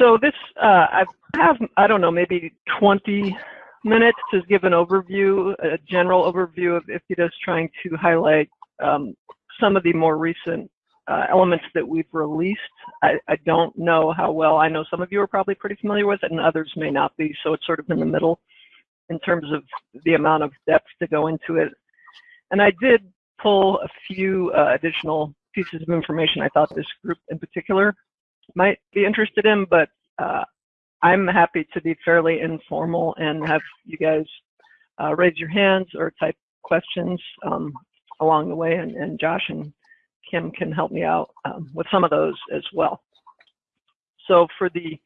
so this, uh, I have, I don't know, maybe 20 minutes to give an overview, a general overview of IFTDIS, trying to highlight um, some of the more recent uh, elements that we've released. I, I, don't know how well, I know some of you are probably pretty familiar with it and others may not be, so it's sort of in the middle in terms of the amount of depth to go into it. And I did pull a few uh, additional pieces of information I thought this group in particular might be interested in, but uh, I'm happy to be fairly informal and have you guys uh, raise your hands or type questions um, along the way, and, and, Josh and Kim can help me out um, with some of those as well. So for the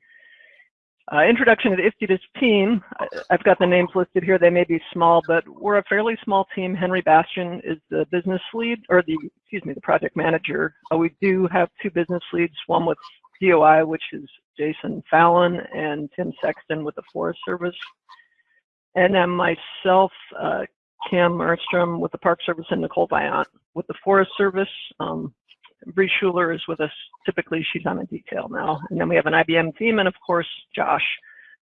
uh, introduction to the IFTDIS team, I've got the names listed here. They may be small, but we're a fairly small team. Henry Bastian is the business lead, or the, excuse me, the project manager. Uh, we do have two business leads, one with DOI, which is Jason Fallon, and Tim Sexton with the Forest Service. And then myself, uh, Kim Ernstrom with the Park Service, and Nicole Vaillant with the Forest Service. Um, Bree Schuler is with us. Typically, she's on a detail now. And then we have an IBM team, and of course, Josh,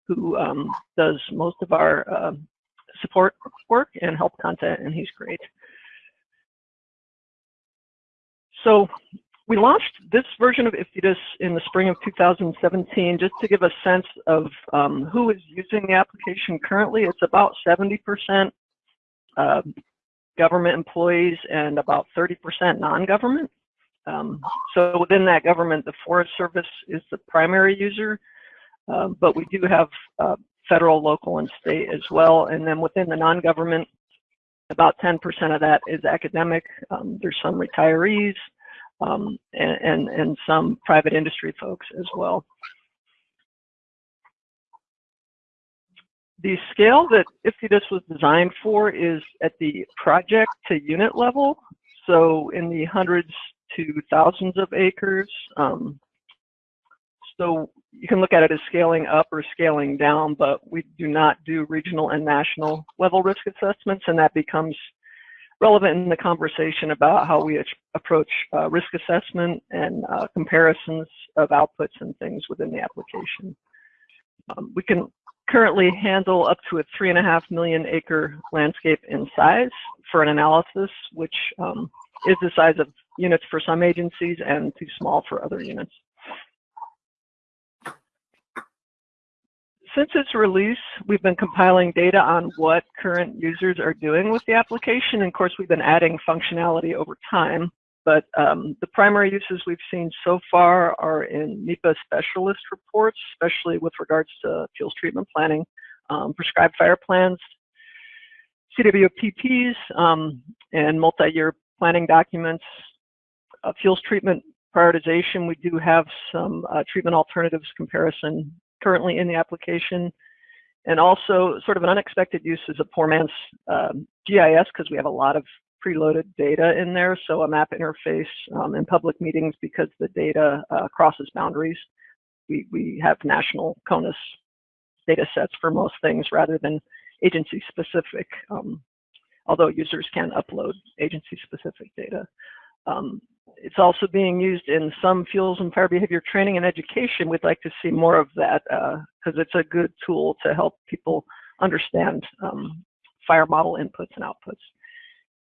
who um, does most of our uh, support work and help content, and he's great. So we launched this version of IFTDIS in the spring of 2017 just to give a sense of um, who is using the application currently. It's about 70% uh, government employees and about 30% non-government. Um, so within that government, the Forest Service is the primary user, uh, but we do have uh, federal, local, and state as well. And then within the non-government, about 10% of that is academic. Um, there's some retirees, um, and, and, some private industry folks as well. The scale that IFTDIS was designed for is at the project to unit level. So in the hundreds to thousands of acres. Um, so you can look at it as scaling up or scaling down, but we do not do regional and national level risk assessments, and that becomes relevant in the conversation about how we approach uh, risk assessment and uh, comparisons of outputs and things within the application. Um, we can currently handle up to a three and a half million acre landscape in size for an analysis, which um, is the size of units for some agencies and too small for other units. Since its release, we've been compiling data on what current users are doing with the application. And of course, we've been adding functionality over time. But um, the primary uses we've seen so far are in NEPA specialist reports, especially with regards to fuels treatment planning, um, prescribed fire plans, CWPPs, um, and multi-year planning documents, uh, fuels treatment prioritization. We do have some uh, treatment alternatives comparison currently in the application. And also sort of an unexpected use is a poor man's um, GIS because we have a lot of preloaded data in there. So a map interface um, in public meetings because the data uh, crosses boundaries. We, we have national CONUS data sets for most things rather than agency specific, um, although users can upload agency specific data. Um, it's also being used in some fuels and fire behavior training and education. We'd like to see more of that because uh, it's a good tool to help people understand um, fire model inputs and outputs.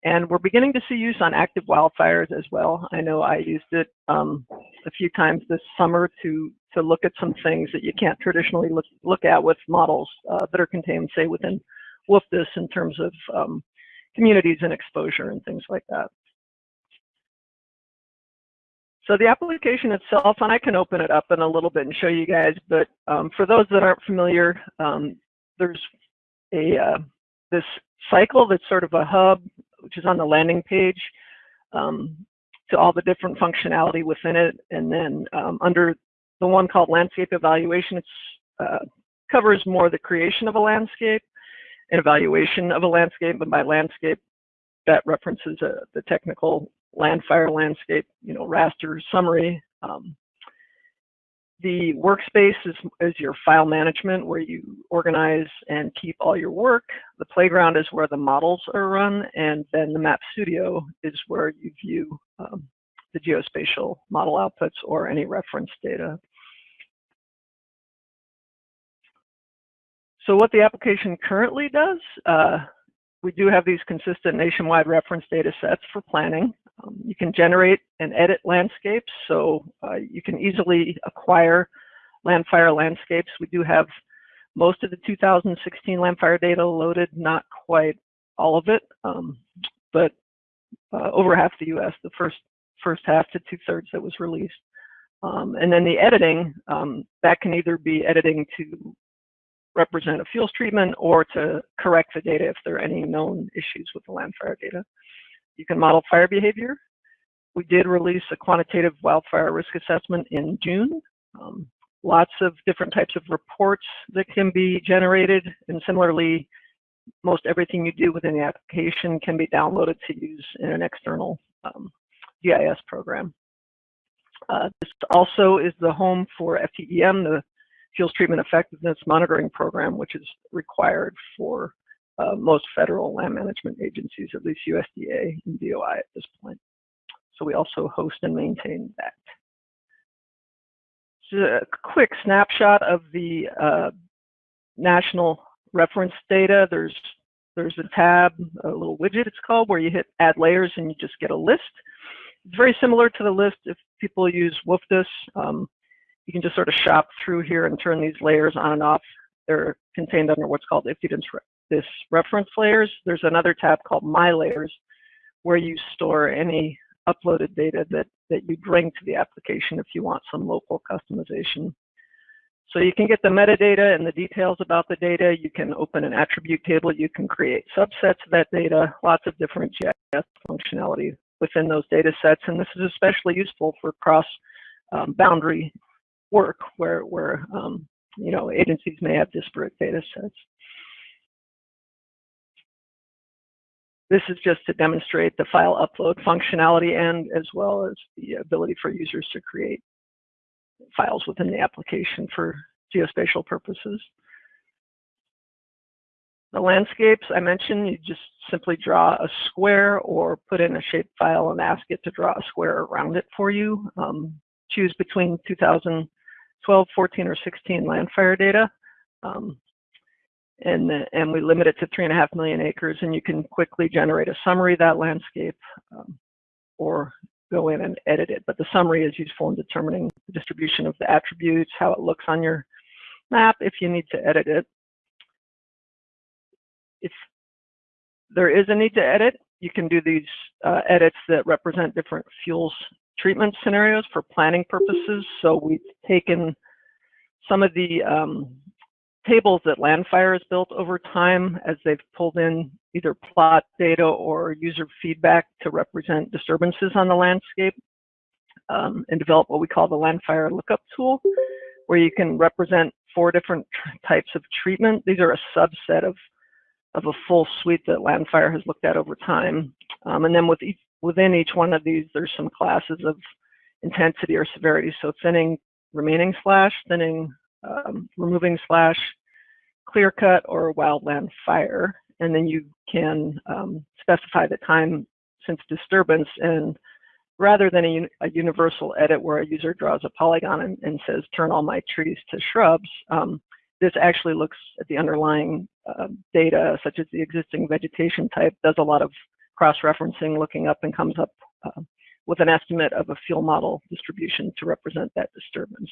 And we're beginning to see use on active wildfires as well. I know I used it um, a few times this summer to to look at some things that you can't traditionally look, look at with models uh, that are contained, say, within WFDSS in terms of um, communities and exposure and things like that. So the application itself, and I can open it up in a little bit and show you guys, but um, for those that aren't familiar, um, there's a uh, this cycle that's sort of a hub, which is on the landing page, um, to all the different functionality within it. And then um, under the one called landscape evaluation, it uh, covers more the creation of a landscape and evaluation of a landscape. And by landscape, that references uh, the technical landfire landscape, you know, raster summary. Um, the workspace is, is your file management where you organize and keep all your work. The playground is where the models are run, and then the Map Studio is where you view um, the geospatial model outputs or any reference data. So what the application currently does, uh, we do have these consistent nationwide reference data sets for planning. Um, you can generate and edit landscapes, so uh, you can easily acquire landfire landscapes. We do have most of the 2016 landfire data loaded, not quite all of it, um, but uh, over half the U.S., the first first half to two thirds that was released. Um, and then the editing, um, that can either be editing to represent a fuels treatment or to correct the data if there are any known issues with the landfire data. You can model fire behavior. We did release a quantitative wildfire risk assessment in June. Um, lots of different types of reports that can be generated, and similarly, most everything you do within the application can be downloaded to use in an external um, GIS program. Uh, this also is the home for FTEM, the Fuels Treatment Effectiveness Monitoring Program, which is required for uh, most federal land management agencies, at least USDA and DOI at this point. So we also host and maintain that. Just a quick snapshot of the uh, national reference data. There's there's a tab, a little widget it's called, where you hit add layers and you just get a list. It's very similar to the list if people use WFDSS. Um, you can just sort of shop through here and turn these layers on and off. They're contained under what's called IFTDIS this reference layers. There's another tab called My Layers where you store any uploaded data that, that you bring to the application if you want some local customization. So you can get the metadata and the details about the data. You can open an attribute table. You can create subsets of that data, lots of different GIS functionality within those data sets. And this is especially useful for cross um, boundary work where, where um, you know, agencies may have disparate data sets. This is just to demonstrate the file upload functionality and as well as the ability for users to create files within the application for geospatial purposes. The landscapes I mentioned, you just simply draw a square or put in a shape file and ask it to draw a square around it for you. Um, choose between 2012, 14, or 16 landfire data. Um, and, and we limit it to three and a half million acres and you can quickly generate a summary of that landscape um, or go in and edit it. But the summary is useful in determining the distribution of the attributes, how it looks on your map if you need to edit it. If there is a need to edit, you can do these uh, edits that represent different fuels treatment scenarios for planning purposes. So we've taken some of the um, tables that Landfire has built over time as they've pulled in either plot data or user feedback to represent disturbances on the landscape um, and develop what we call the Landfire lookup tool, where you can represent four different types of treatment. These are a subset of, of a full suite that Landfire has looked at over time. Um, and then with each, within each one of these, there's some classes of intensity or severity. So thinning remaining slash, thinning um, removing slash clear cut or wildland fire. And then you can um, specify the time since disturbance. And rather than a, a, universal edit where a user draws a polygon and, and says, turn all my trees to shrubs, um, this actually looks at the underlying uh, data, such as the existing vegetation type, does a lot of cross-referencing, looking up and comes up uh, with an estimate of a fuel model distribution to represent that disturbance.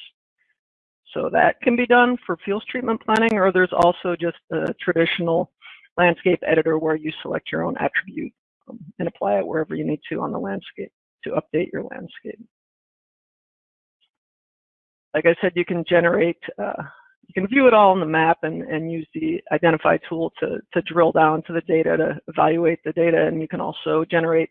So that can be done for fuels treatment planning, or there's also just a traditional landscape editor where you select your own attribute um, and apply it wherever you need to on the landscape to update your landscape. Like I said, you can generate, uh, you can view it all on the map and, and use the identify tool to, to drill down to the data to evaluate the data. And you can also generate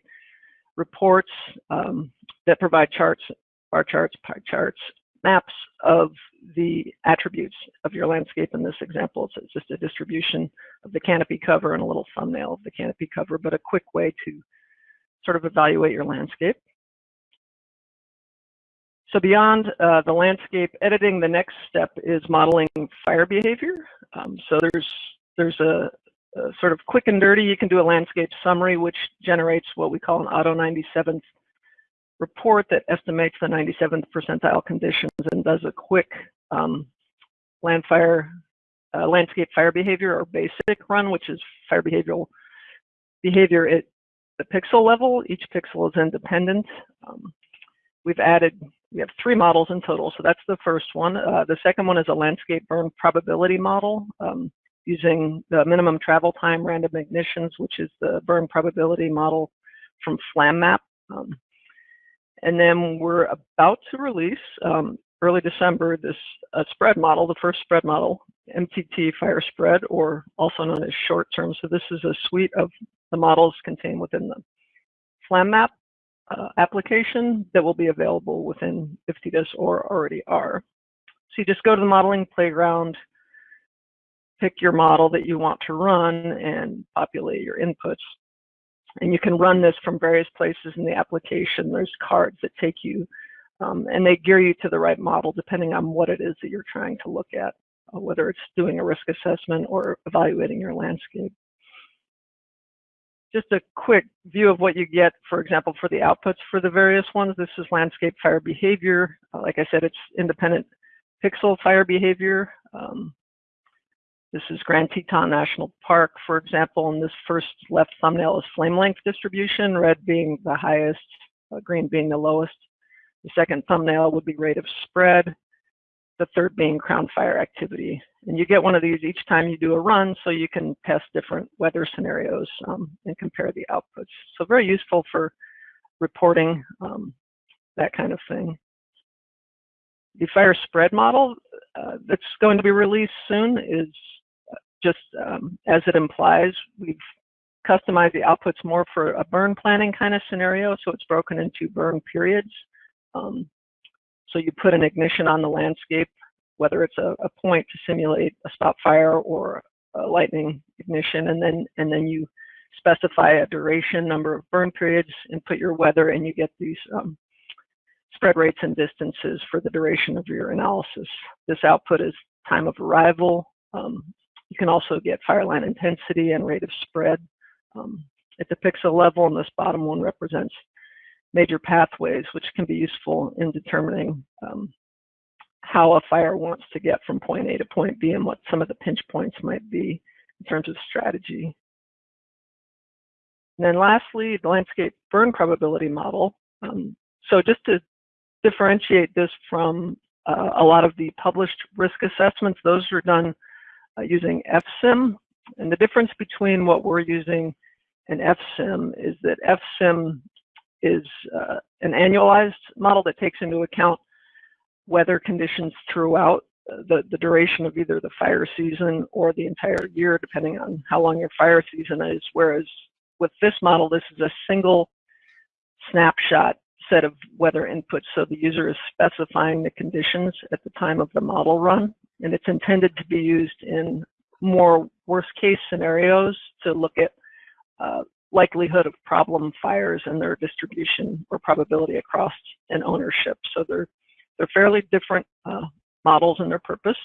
reports um, that provide charts, bar charts, pie charts, maps of the attributes of your landscape in this example. So it's just a distribution of the canopy cover and a little thumbnail of the canopy cover, but a quick way to sort of evaluate your landscape. So beyond uh, the landscape editing, the next step is modeling fire behavior. Um, so there's there's a, a, sort of quick and dirty. You can do a landscape summary, which generates what we call an auto 97th report that estimates the 97th percentile conditions and does a quick um, landfire uh, landscape fire behavior or basic run, which is fire behavioral behavior at the pixel level. Each pixel is independent. Um, we've added, we have three models in total, so that's the first one. Uh, the second one is a landscape burn probability model um, using the minimum travel time random ignitions, which is the burn probability model from FlamMap. Um, and then we're about to release um, early December this uh, spread model, the first spread model, MTT fire spread, or also known as short term. So this is a suite of the models contained within the FlamMap uh, application that will be available within IFTDIS or already are. So you just go to the modeling playground, pick your model that you want to run and populate your inputs. And you can run this from various places in the application. There's cards that take you um, and they gear you to the right model depending on what it is that you're trying to look at, uh, whether it's doing a risk assessment or evaluating your landscape just a quick view of what you get, for example, for the outputs for the various ones. This is landscape fire behavior. Uh, like I said, it's independent pixel fire behavior. Um, this is Grand Teton National Park, for example, and this first left thumbnail is flame length distribution, red being the highest, uh, green being the lowest. The second thumbnail would be rate of spread, the third being crown fire activity. And you get one of these each time you do a run so you can test different weather scenarios um, and compare the outputs. So very useful for reporting, um, that kind of thing. The fire spread model uh, that's going to be released soon is uh, just um, as it implies, we've customized the outputs more for a burn planning kind of scenario. So it's broken into burn periods. Um, so you put an ignition on the landscape, whether it's a, a point to simulate a spot fire or a lightning ignition, and then and then you specify a duration, number of burn periods, and put your weather, and you get these um, spread rates and distances for the duration of your analysis. This output is time of arrival. Um, you can also get fire line intensity and rate of spread um, at the pixel level, and this bottom one represents major pathways, which can be useful in determining um, how a fire wants to get from point A to point B and what some of the pinch points might be in terms of strategy. And then lastly, the landscape burn probability model. Um, so just to differentiate this from uh, a lot of the published risk assessments, those are done uh, using FSIM. And the difference between what we're using and FSIM is that FSIM is uh, an annualized model that takes into account weather conditions throughout uh, the, the duration of either the fire season or the entire year, depending on how long your fire season is. Whereas with this model, this is a single snapshot set of weather inputs. So the user is specifying the conditions at the time of the model run, and it's intended to be used in more worst case scenarios to look at uh, likelihood of problem fires and their distribution or probability across an ownership. So they're they're fairly different uh, models in their purpose.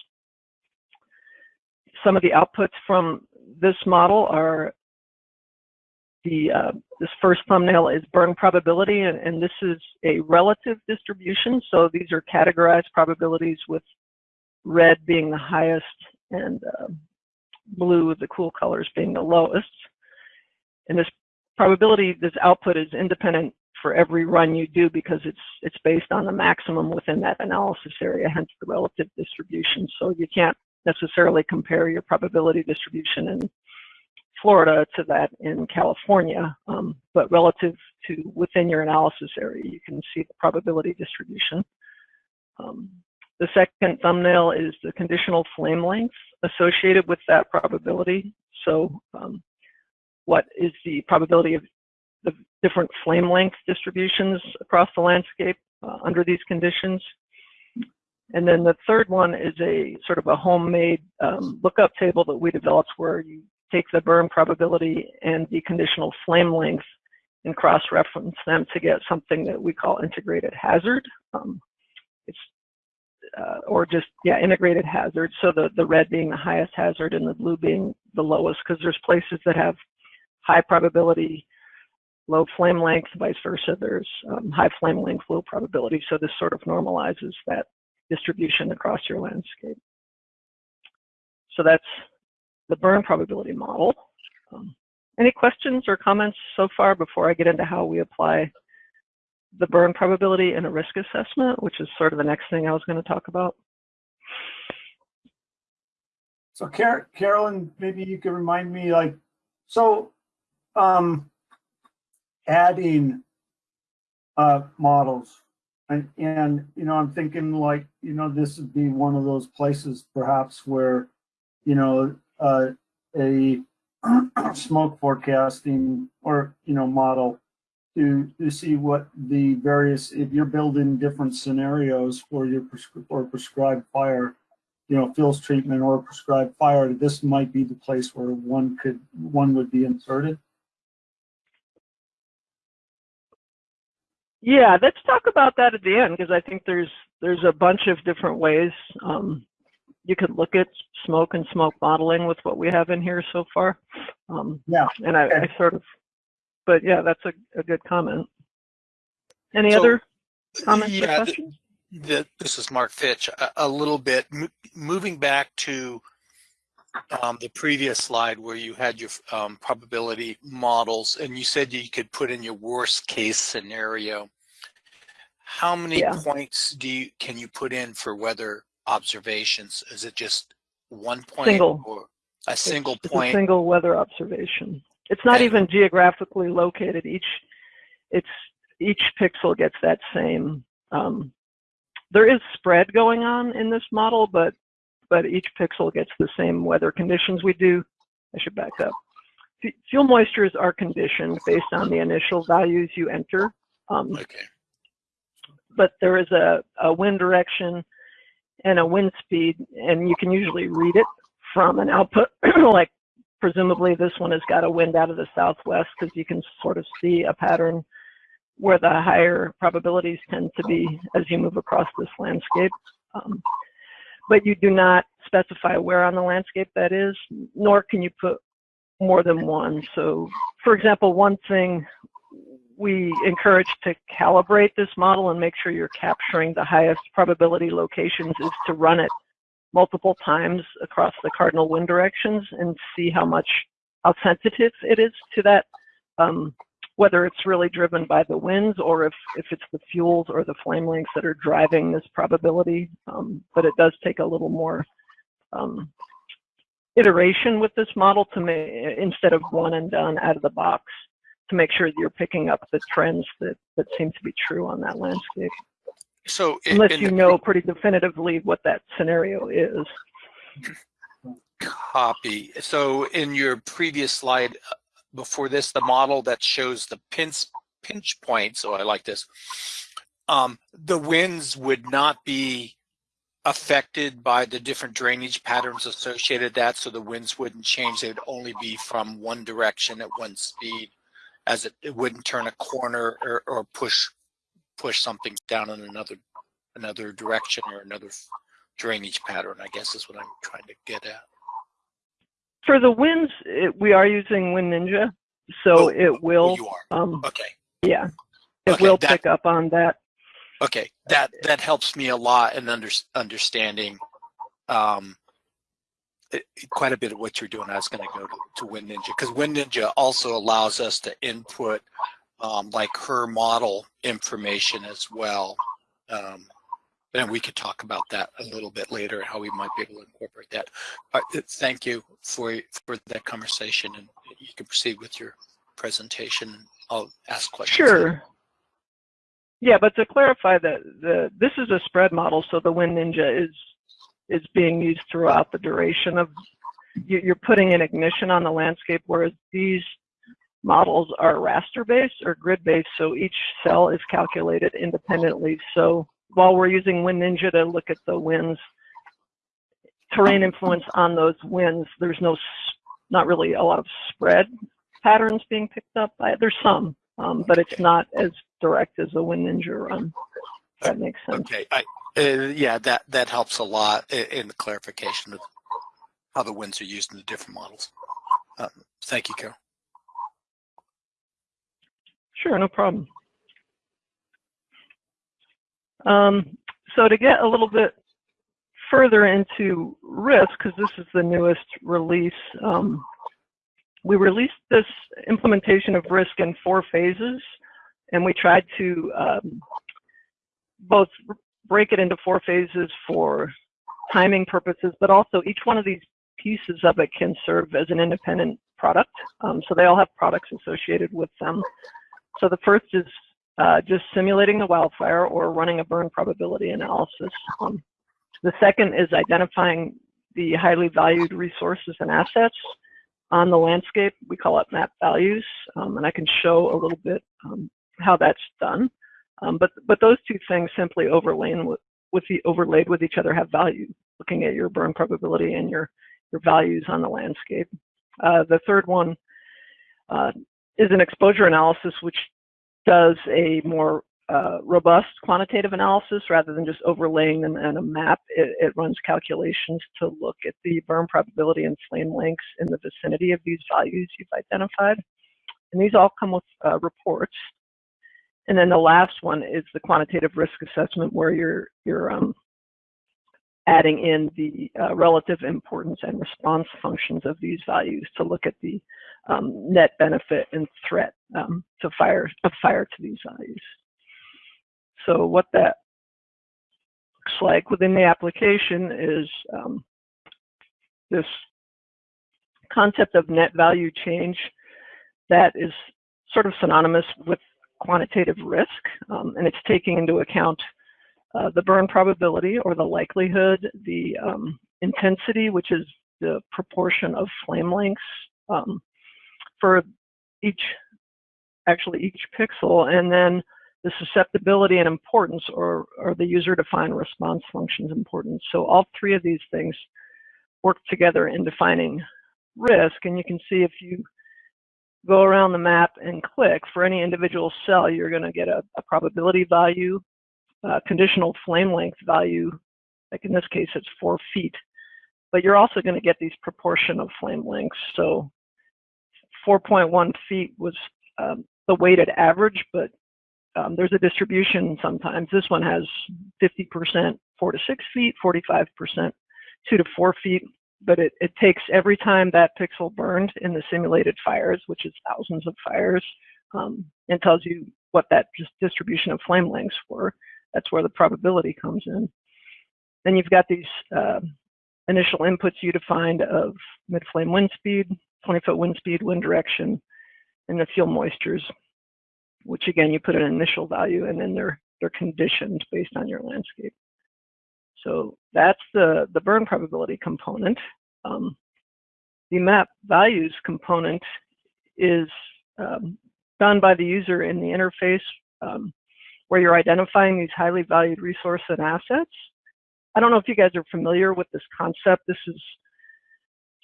Some of the outputs from this model are the uh, this first thumbnail is burn probability, and, and, this is a relative distribution. So these are categorized probabilities with red being the highest and uh, blue, the cool colors, being the lowest. And this probability, this output is independent for every run you do because it's it's based on the maximum within that analysis area, hence the relative distribution. So you can't necessarily compare your probability distribution in Florida to that in California, um, but relative to within your analysis area, you can see the probability distribution. Um, the second thumbnail is the conditional flame length associated with that probability. So um, what is the probability of the different flame length distributions across the landscape uh, under these conditions. And then the third one is a sort of a homemade um, lookup table that we developed where you take the burn probability and the conditional flame length and cross-reference them to get something that we call integrated hazard. Um, it's uh, or just yeah integrated hazard. So the the red being the highest hazard and the blue being the lowest because there's places that have high probability, low flame length, vice versa. There's um, high flame length, low probability. So this sort of normalizes that distribution across your landscape. so that's the burn probability model. Um, any questions or comments so far before I get into how we apply the burn probability in a risk assessment, which is sort of the next thing I was going to talk about? So Car- Carolyn, maybe you could remind me, like, so, um, adding, uh, models. And, and, you know, I'm thinking like, you know, this would be one of those places perhaps where, you know, uh, a smoke forecasting or, you know, model to, to see what the various, if you're building different scenarios for your prescri- or prescribed fire, you know, fuels treatment or prescribed fire, this might be the place where one could, one would be inserted. Yeah, let's talk about that at the end because I think there's there's a bunch of different ways um, you could look at smoke and smoke modeling with what we have in here so far. Um, Yeah, and I, okay. I sort of, but yeah, that's a, a good comment. Any So, other comments yeah, th- questions? the, this is Mark Fitch. A, a little bit mo- moving back to um, the previous slide where you had your um, probability models, and you said you could put in your worst case scenario. How many Yeah. points do you can you put in for weather observations? Is it just one point Single. or a single it's, point? It's a single weather observation. It's not And- even geographically located. Each, it's each pixel gets that same. Um, there is spread going on in this model, but but each pixel gets the same weather conditions. We do. I should back up. Fuel moistures are conditioned based on the initial values you enter. Um, okay. but there is a, a wind direction and a wind speed, and you can usually read it from an output. like presumably this one has got a wind out of the southwest because you can sort of see a pattern where the higher probabilities tend to be as you move across this landscape. Um, but you do not specify where on the landscape that is, nor can you put more than one. So, for example, one thing we encourage to calibrate this model and make sure you're capturing the highest probability locations is to run it multiple times across the cardinal wind directions and see how much how sensitive it is to that um, whether it's really driven by the winds or if if it's the fuels or the flame lengths that are driving this probability um, but it does take a little more um, iteration with this model to make instead of one and done out of the box to make sure that you're picking up the trends that, that seem to be true on that landscape. So Unless you know pretty definitively what that scenario is. copy. So in your previous slide before this, the model that shows the pinch pinch points. So I like this. Um, the winds would not be affected by the different drainage patterns associated that. So the winds wouldn't change. They'd only be from one direction at one speed, as it, it wouldn't turn a corner or, or push push something down in another another direction or another drainage pattern. I guess is what I'm trying to get at. For the winds, it, we are using Wind Ninja, so Oh, it Oh, will, you are. um, Okay. yeah, it Okay, will that- pick up on that. Okay. That that helps me a lot in under, understanding um, it- quite a bit of what you're doing. I was going to go to, to Wind Ninja because Wind Ninja also allows us to input um, like her model information as well. Um, and we could talk about that a little bit later, how we might be able to incorporate that. But uh, thank you for for that conversation, and you can proceed with your presentation. I'll ask questions. Sure. Yeah, but to clarify that the this is a spread model, so the Wind Ninja is is being used throughout the duration of you, you're putting an ignition on the landscape, whereas these models are raster based or grid based, so each cell is calculated independently. So while we're using Wind Ninja to look at the winds, terrain influence on those winds, there's no not really a lot of spread patterns being picked up by There's some, um, but it's not as direct as a Wind Ninja run. If that makes sense. Okay, I, uh, yeah, that, that helps a lot in the clarification of how the winds are used in the different models. Um, Thank you, Carol. Sure, no problem. Um, so to get a little bit further into risk, because this is the newest release, um, we released this implementation of risk in four phases, and we tried to um, both break it into four phases for timing purposes, but also each one of these pieces of it can serve as an independent product. Um, so they all have products associated with them. So the first is uh, just simulating the wildfire or running a burn probability analysis. Um, the second is identifying the highly valued resources and assets on the landscape. We call it map values, um, and I can show a little bit um, how that's done. Um, but but those two things simply overlain with, with the overlaid with each other have value. Looking at your burn probability and your your values on the landscape. Uh, the third one uh, is an exposure analysis, which does a more uh, robust quantitative analysis rather than just overlaying them in a map. It, it, runs calculations to look at the burn probability and flame lengths in the vicinity of these values you've identified. And these all come with uh, reports. And then the last one is the quantitative risk assessment where you're, you're um, adding in the uh, relative importance and response functions of these values to look at the um, net benefit and threat um, to fire, of fire to these values. So what that looks like within the application is um, this concept of net value change that is sort of synonymous with quantitative risk, um, and it's taking into account uh, the burn probability or the likelihood, the um, intensity, which is the proportion of flame lengths um, for each, actually each pixel, and then the susceptibility and importance or, or the user-defined response functions importance. So all three of these things work together in defining risk. And you can see if you go around the map and click for any individual cell, you're going to get a, a probability value, a conditional flame length value, like in this case, it's four feet. But you're also going to get these proportion of flame lengths. So 4.1 feet was um, the weighted average, but um, there's a distribution sometimes. This one has 50% four to six feet, 45% two to four feet, but it, it takes every time that pixel burned in the simulated fires, which is thousands of fires, um, and tells you what that distribution of flame lengths were. That's where the probability comes in. Then you've got these uh, initial inputs you defined of mid-flame wind speed, 20-foot wind speed, wind direction, and the fuel moistures which again, you put an initial value and then they're, they're conditioned based on your landscape. So that's the, the burn probability component. Um, the map values component is um, done by the user in the interface um, where you're identifying these highly valued resource and assets. I don't know if you guys are familiar with this concept. This is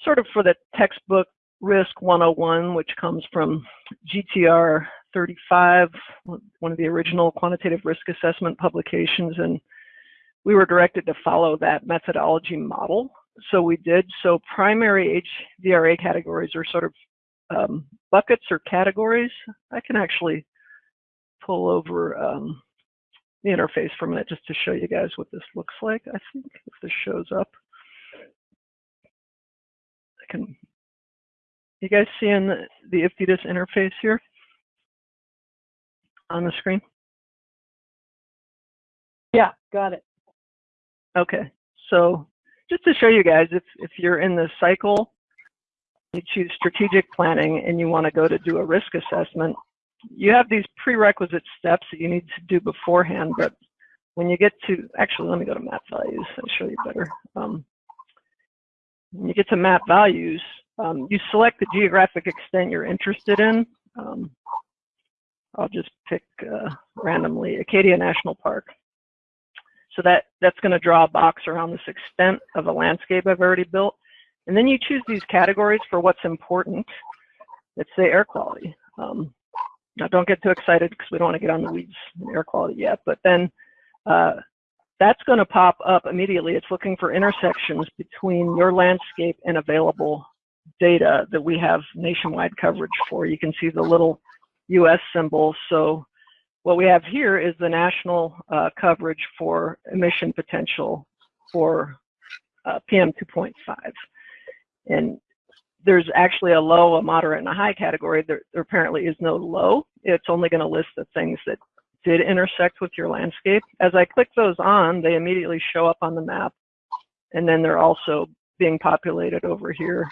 sort of for the textbook Risk 101, which comes from GTR 35, one of the original quantitative risk assessment publications, and we were directed to follow that methodology model. So we did. So primary HVRA categories are sort of um, buckets or categories. I can actually pull over um, the interface for a minute just to show you guys what this looks like. I think if this shows up, I can. You guys seeing the, the IFTDIS interface here? on the screen? Yeah, got it. Okay, so just to show you guys, if, if you're in the cycle, you choose strategic planning and you want to go to do a risk assessment, you have these prerequisite steps that you need to do beforehand, but when you get to, actually, let me go to map values, I'll show you better. Um, when you get to map values, um, you select the geographic extent you're interested in. Um, I'll just pick uh, randomly Acadia National Park. So that, that's going to draw a box around this extent of a landscape I've already built. And then you choose these categories for what's important. Let's say air quality. Um, now don't get too excited because we don't want to get on the weeds in air quality yet, but then uh, that's going to pop up immediately. It's looking for intersections between your landscape and available data that we have nationwide coverage for. You can see the little US symbol. So what we have here is the national uh, coverage for emission potential for uh, PM 2.5. And there's actually a low, a moderate, and a high category. There, there apparently is no low. It's only going to list the things that did intersect with your landscape. As I click those on, they immediately show up on the map. And then they're also being populated over here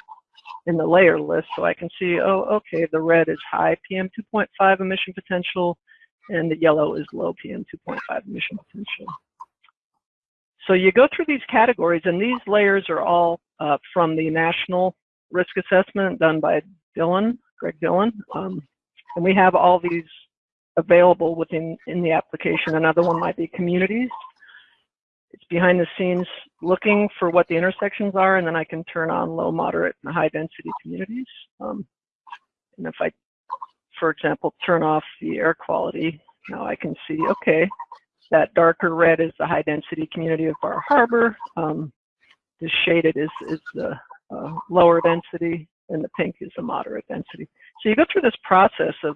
in the layer list. So I can see, oh, okay, the red is high PM 2.5 emission potential and the yellow is low PM 2.5 emission potential. So you go through these categories and these layers are all uh, from the national risk assessment done by Dillon, Greg Dillon. Um, and we have all these available within in the application. Another one might be communities. It's behind the scenes looking for what the intersections are, and then I can turn on low, moderate, and high density communities. Um, and if I, for example, turn off the air quality, now I can see, okay, that darker red is the high density community of Bar Harbor. Um, the shaded is, is the uh, lower density, and the pink is the moderate density. So you go through this process of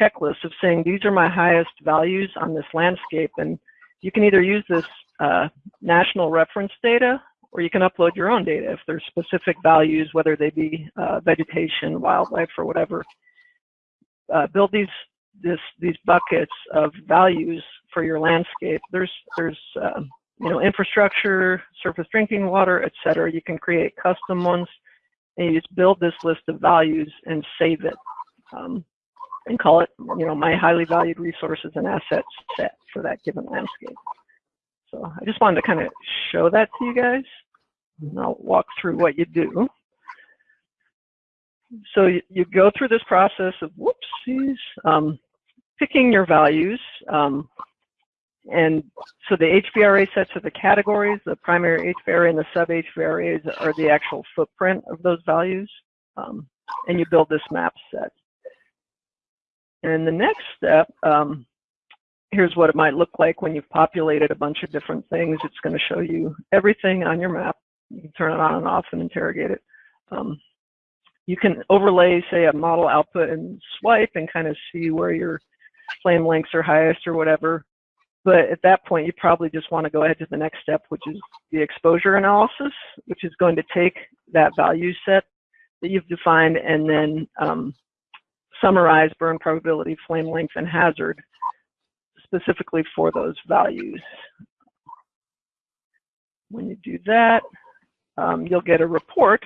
checklist of saying these are my highest values on this landscape, and you can either use this uh, national reference data or you can upload your own data if there's specific values, whether they be uh, vegetation, wildlife, or whatever. Uh, build these this, these buckets of values for your landscape. There's there's uh, you know infrastructure, surface drinking water, etc. You can create custom ones, and you just build this list of values and save it, um, and call it you know my highly valued resources and assets set for that given landscape. So I just wanted to kind of show that to you guys. And I'll walk through what you do. So you, you go through this process of whoopsies, um, picking your values. Um, and so the HVRA sets are the categories, the primary HVRA and the sub HVRAs are the actual footprint of those values. Um, and you build this map set. And the next step, um, here's what it might look like when you've populated a bunch of different things. It's going to show you everything on your map. You can turn it on and off and interrogate it. Um, you can overlay, say, a model output and swipe and kind of see where your flame lengths are highest or whatever. But at that point, you probably just want to go ahead to the next step, which is the exposure analysis, which is going to take that value set that you've defined and then um, summarize burn probability, flame length, and hazard specifically for those values. When you do that, um, you'll get a report.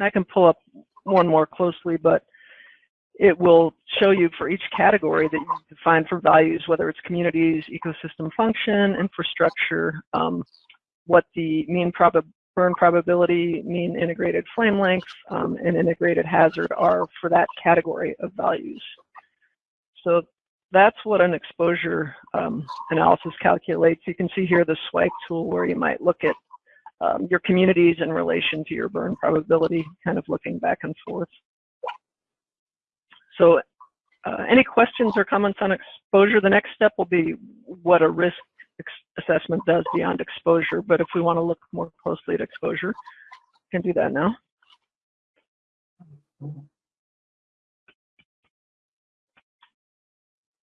I can pull up one more closely, but it will show you for each category that you define for values, whether it's communities, ecosystem function, infrastructure, um, what the mean prob burn probability, mean integrated flame length, um, and integrated hazard are for that category of values. So that's what an exposure um, analysis calculates. You can see here the swipe tool where you might look at um, your communities in relation to your burn probability, kind of looking back and forth. So uh, any questions or comments on exposure? The next step will be what a risk assessment does beyond exposure, but if we want to look more closely at exposure, we can do that now.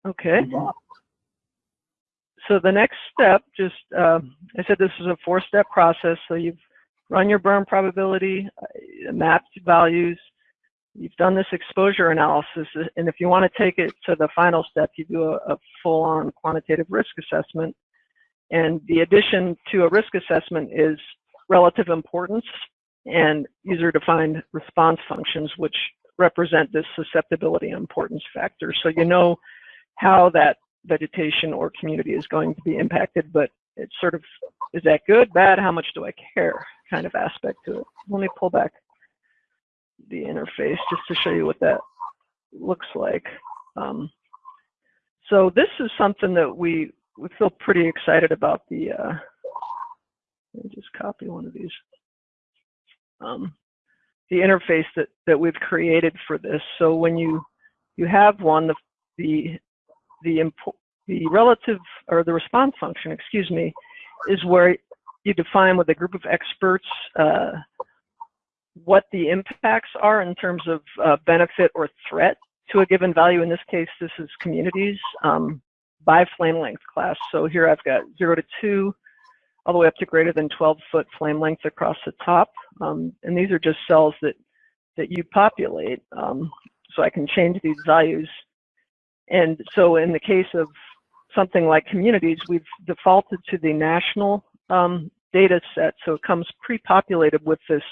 Okay. So the next step, just uh, I said this is a four-step process. So you've run your burn probability, uh, mapped values, you've done this exposure analysis, and if you want to take it to the final step, you do a, a full-on quantitative risk assessment. And the addition to a risk assessment is relative importance and user-defined response functions, which represent this susceptibility importance factor. So you know how that vegetation or community is going to be impacted, but it's sort of, is that good, bad, how much do I care kind of aspect to it. Let me pull back the interface just to show you what that looks like. Um, so this is something that we, we feel pretty excited about the, uh, let me just copy one of these. Um, the interface that, that we've created for this. So when you, you have one, the, the the the relative or the response function, excuse me, is where you define with a group of experts uh, what the impacts are in terms of uh, benefit or threat to a given value. In this case, this is communities um, by flame length class. So here I've got zero to two, all the way up to greater than 12 foot flame length across the top. Um, and these are just cells that, that you populate. Um, so I can change these values. And so in the case of something like communities, we've defaulted to the national um, data set. So it comes pre-populated with this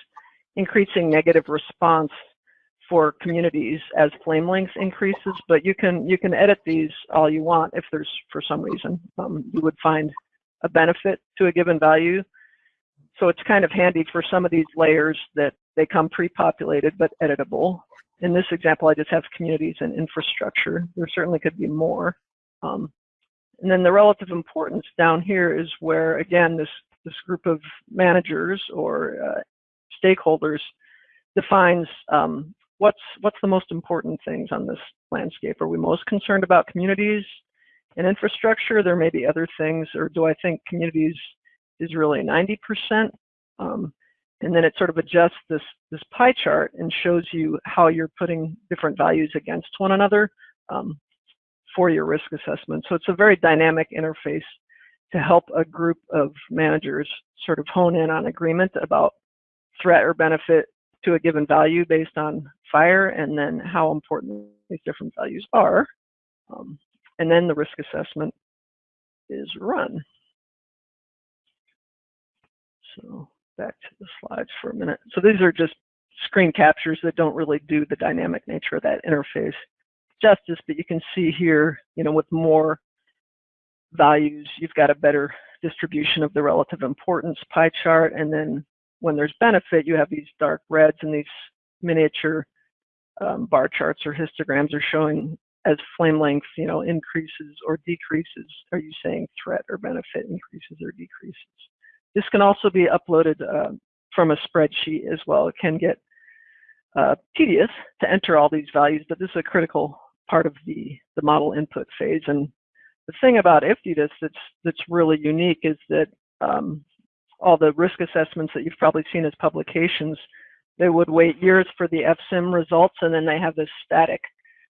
increasing negative response for communities as flame length increases, but you can you can edit these all you want if there's for some reason um, you would find a benefit to a given value. So it's kind of handy for some of these layers that they come pre-populated but editable. In this example, I just have communities and infrastructure. There certainly could be more. Um, and then the relative importance down here is where, again, this, this group of managers or uh, stakeholders defines um, what's, what's the most important things on this landscape. Are we most concerned about communities and infrastructure? There may be other things, or do I think communities is really 90%? Um, and then it sort of adjusts this, this pie chart and shows you how you're putting different values against one another. Um, for your risk assessment. So it's a very dynamic interface to help a group of managers sort of hone in on agreement about threat or benefit to a given value based on fire and then how important these different values are. Um, and then the risk assessment is run. So back to the slides for a minute. So these are just screen captures that don't really do the dynamic nature of that interface justice, but you can see here, you know, with more values, you've got a better distribution of the relative importance pie chart. And then when there's benefit, you have these dark reds and these miniature um, bar charts or histograms are showing as flame length, you know, increases or decreases. Are you saying threat or benefit increases or decreases? This can also be uploaded uh, from a spreadsheet as well. It can get uh, tedious to enter all these values, but this is a critical part of the, the model input phase. And the thing about IFTDIS that's, that's really unique is that um, all the risk assessments that you've probably seen as publications, they would wait years for the FSIM results and then they have this static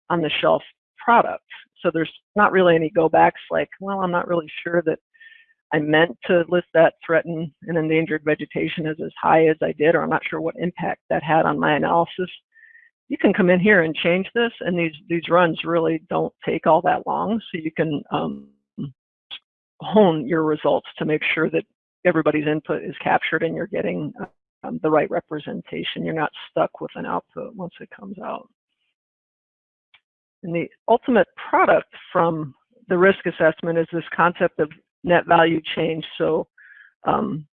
on the shelf product. So there's not really any go backs like, well, I'm not really sure that I meant to list that threatened and endangered vegetation as as high as I did, or I'm not sure what impact that had on my analysis you can come in here and change this and these these runs really don't take all that long so you can um, hone your results to make sure that everybody's input is captured and you're getting um, the right representation you're not stuck with an output once it comes out and the ultimate product from the risk assessment is this concept of net value change so um,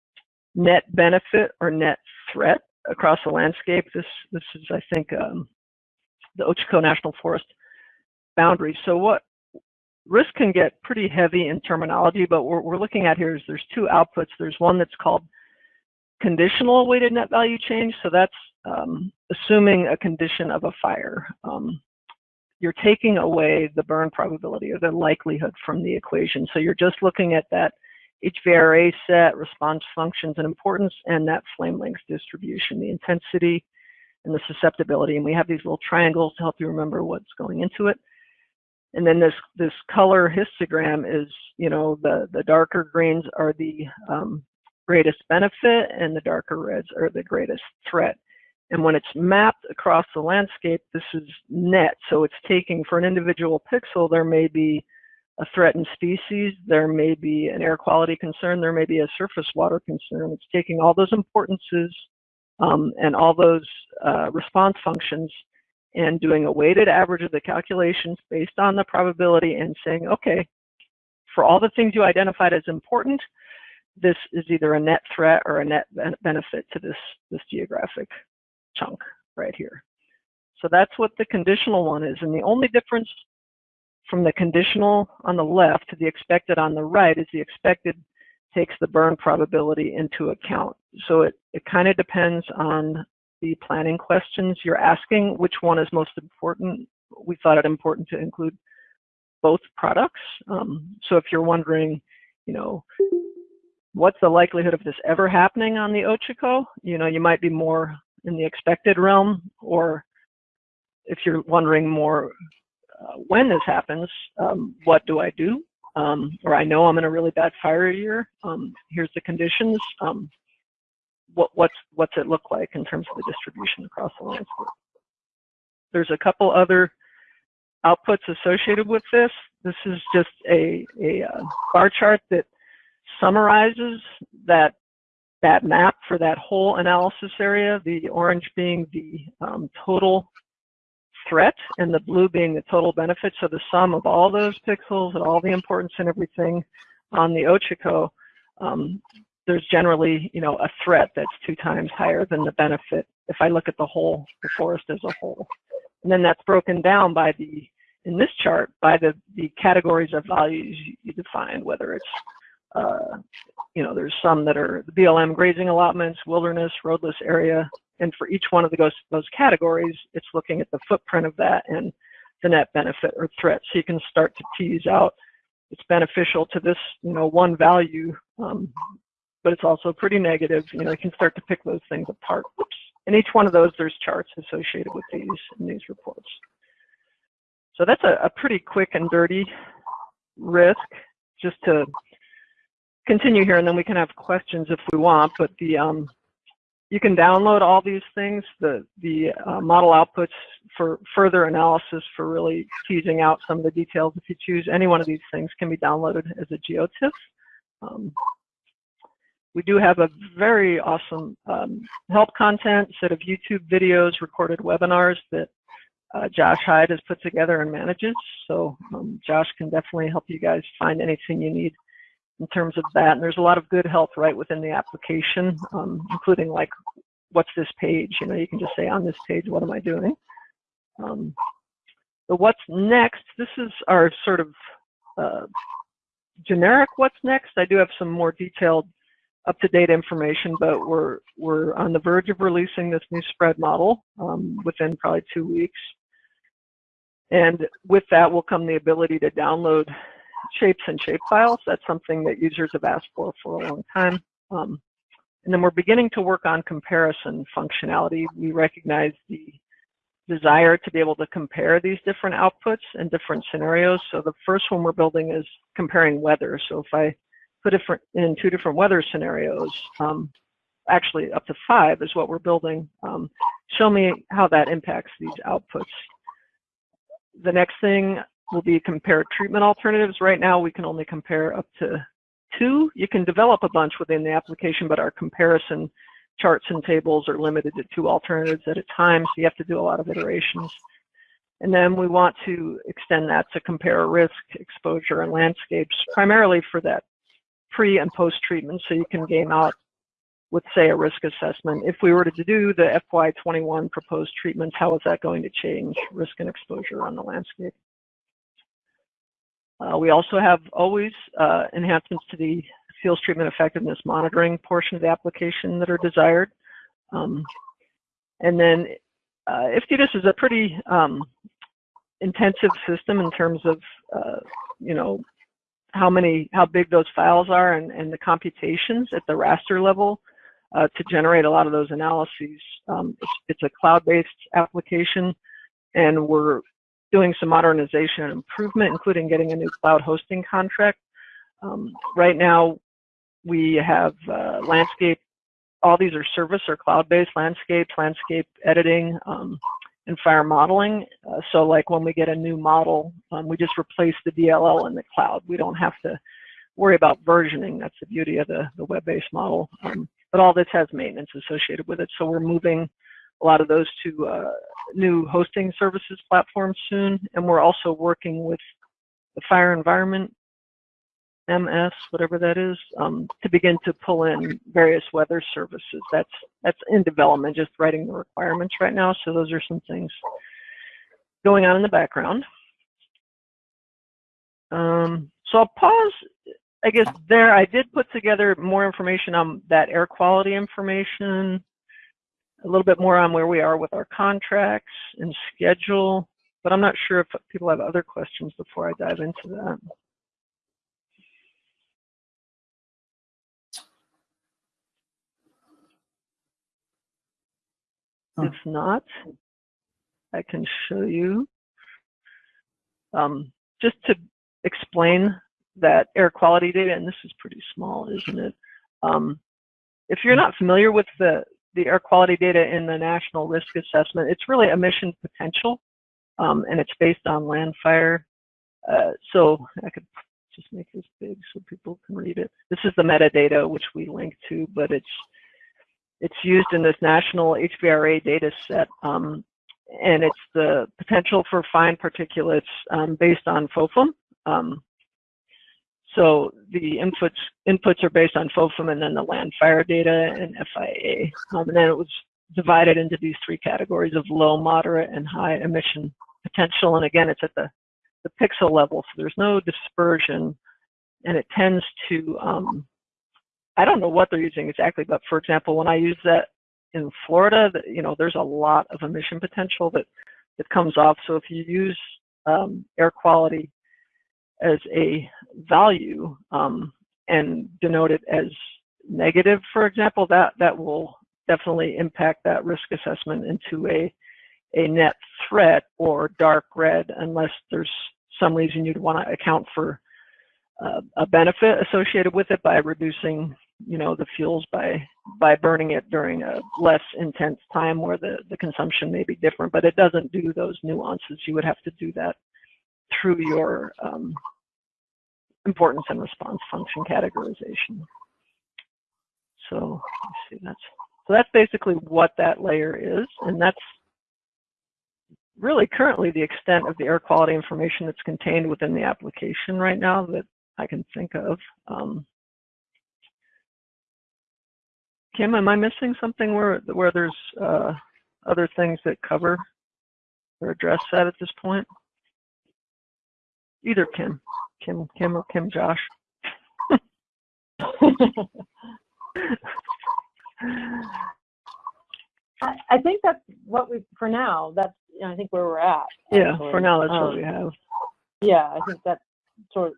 net benefit or net threat across the landscape. This this is, I think, um, the Ochoco National Forest boundary. So what risk can get pretty heavy in terminology, but what we're looking at here is there's two outputs. There's one that's called conditional weighted net value change. So that's um, assuming a condition of a fire. Um, you're taking away the burn probability or the likelihood from the equation. So you're just looking at that HVRA set, response functions and importance, and that flame length distribution, the intensity and the susceptibility. And we have these little triangles to help you remember what's going into it. And then this this color histogram is, you know, the, the darker greens are the um, greatest benefit and the darker reds are the greatest threat. And when it's mapped across the landscape, this is net. So it's taking for an individual pixel, there may be a threatened species, there may be an air quality concern, there may be a surface water concern. It's taking all those importances um, and all those uh, response functions and doing a weighted average of the calculations based on the probability and saying, okay, for all the things you identified as important, this is either a net threat or a net benefit to this, this geographic chunk right here. So that's what the conditional one is. And the only difference from the conditional on the left to the expected on the right is the expected takes the burn probability into account. So it, it kind of depends on the planning questions you're asking, which one is most important. We thought it important to include both products. Um, so if you're wondering, you know, what's the likelihood of this ever happening on the Ochoco, you know, you might be more in the expected realm, or if you're wondering more uh, when this happens, um, what do I do? um, or I know I'm in a really bad fire year. Um, here's the conditions. What, what's, what's it look like in terms of the distribution across the landscape? There's a couple other outputs associated with this. This is just a, a uh, bar chart that summarizes that that map for that whole analysis area, the orange being the um, total threat and the blue being the total benefit. So the sum of all those pixels and all the importance and everything on the Ochoco, um, there's generally, you know, a threat that's two times higher than the benefit if I look at the whole, the forest as a whole. And then that's broken down by the, in this chart, by the, the categories of values you define, whether it's uh, you know, there's some that are the BLM grazing allotments, wilderness, roadless area, and for each one of the, those, those categories, it's looking at the footprint of that and the net benefit or threat. So you can start to tease out it's beneficial to this, you know, one value, um, but it's also pretty negative. You know, you can start to pick those things apart. And each one of those, there's charts associated with these in these reports. So that's a, a pretty quick and dirty risk just to continue here and then we can have questions if we want, but the um, you can download all these things, the, the uh, model outputs for further analysis for really teasing out some of the details. If you choose any one of these things can be downloaded as a GeoTIFF. Um, we do have a very awesome um, help content, set of YouTube videos, recorded webinars that uh, Josh Hyde has put together and manages. So um, Josh can definitely help you guys find anything you need in terms of that. And there's a lot of good help right within the application, um, including like, what's this page? You know, you can just say on this page, what am I doing? Um, but what's next? This is our sort of uh, generic what's next. I do have some more detailed up-to-date information, but we're we're on the verge of releasing this new spread model um, within probably two weeks. And with that will come the ability to download shapes and shapefiles. That's something that users have asked for for a long time. Um, and then we're beginning to work on comparison functionality. We recognize the desire to be able to compare these different outputs and different scenarios. So the first one we're building is comparing weather. So if I different in two different weather scenarios, um, actually up to five is what we're building, um, show me how that impacts these outputs. The next thing will be compare treatment alternatives. Right now, we can only compare up to two. You can develop a bunch within the application, but our comparison charts and tables are limited to two alternatives at a time, so you have to do a lot of iterations. And then we want to extend that to compare risk, exposure, and landscapes, primarily for that pre and post treatment, so you can game out with, say, a risk assessment. If we were to do the FY21 proposed treatments, how is that going to change risk and exposure on the landscape? Uh, we also have always uh, enhancements to the fuels treatment effectiveness monitoring portion of the application that are desired. Um, and then uh, is a pretty um, intensive system in terms of, uh, you know, how many, how big those files are and, and the computations at the raster level uh, to generate a lot of those analyses. Um, it's, it's a cloud-based application and we're doing some modernization and improvement, including getting a new cloud hosting contract. Um, right now, we have uh, landscape, all these are service or cloud-based landscapes, landscape editing, um, and fire modeling. Uh, so like when we get a new model, um, we just replace the DLL in the cloud. We don't have to worry about versioning. That's the beauty of the, the web-based model. Um, but all this has maintenance associated with it. So we're moving a lot of those to uh, new hosting services platforms soon. And we're also working with the fire environment, MS, whatever that is, um, to begin to pull in various weather services. That's that's in development, just writing the requirements right now. So those are some things going on in the background. Um, so I'll pause, I guess there. I did put together more information on that air quality information, a little bit more on where we are with our contracts and schedule, but I'm not sure if people have other questions before I dive into that. If not, I can show you. Um, just to explain that air quality data, and this is pretty small, isn't it? Um, if you're not familiar with the, the air quality data in the National Risk Assessment, it's really emission potential, um, and it's based on landfire. Uh, so I could just make this big so people can read it. This is the metadata which we link to, but it's it's used in this national HVRA data set, um, and it's the potential for fine particulates um, based on FOFEM. Um, so the inputs inputs are based on FOFEM and then the landfire data and FIA. Um, and then it was divided into these three categories of low, moderate, and high emission potential. And again, it's at the, the pixel level, so there's no dispersion. And it tends to, um, I don't know what they're using exactly, but for example, when I use that in Florida, you know, there's a lot of emission potential that, that comes off. So if you use um, air quality as a value um, and denote it as negative, for example, that, that will definitely impact that risk assessment into a, a net threat or dark red unless there's some reason you'd want to account for uh, a benefit associated with it by reducing you know the fuels by by burning it during a less intense time where the the consumption may be different but it doesn't do those nuances you would have to do that through your um, importance and response function categorization. So see that's so that's basically what that layer is, and that's really currently the extent of the air quality information that's contained within the application right now that I can think of. Um, Kim, am I missing something where where there's uh, other things that cover or address that at this point? Either Kim, Kim, Kim, or Kim, Josh. I, I think that's what we, for now, that's, you know, I think where we're at. Yeah, for now that's Um, what we have. Yeah, I think that's sort of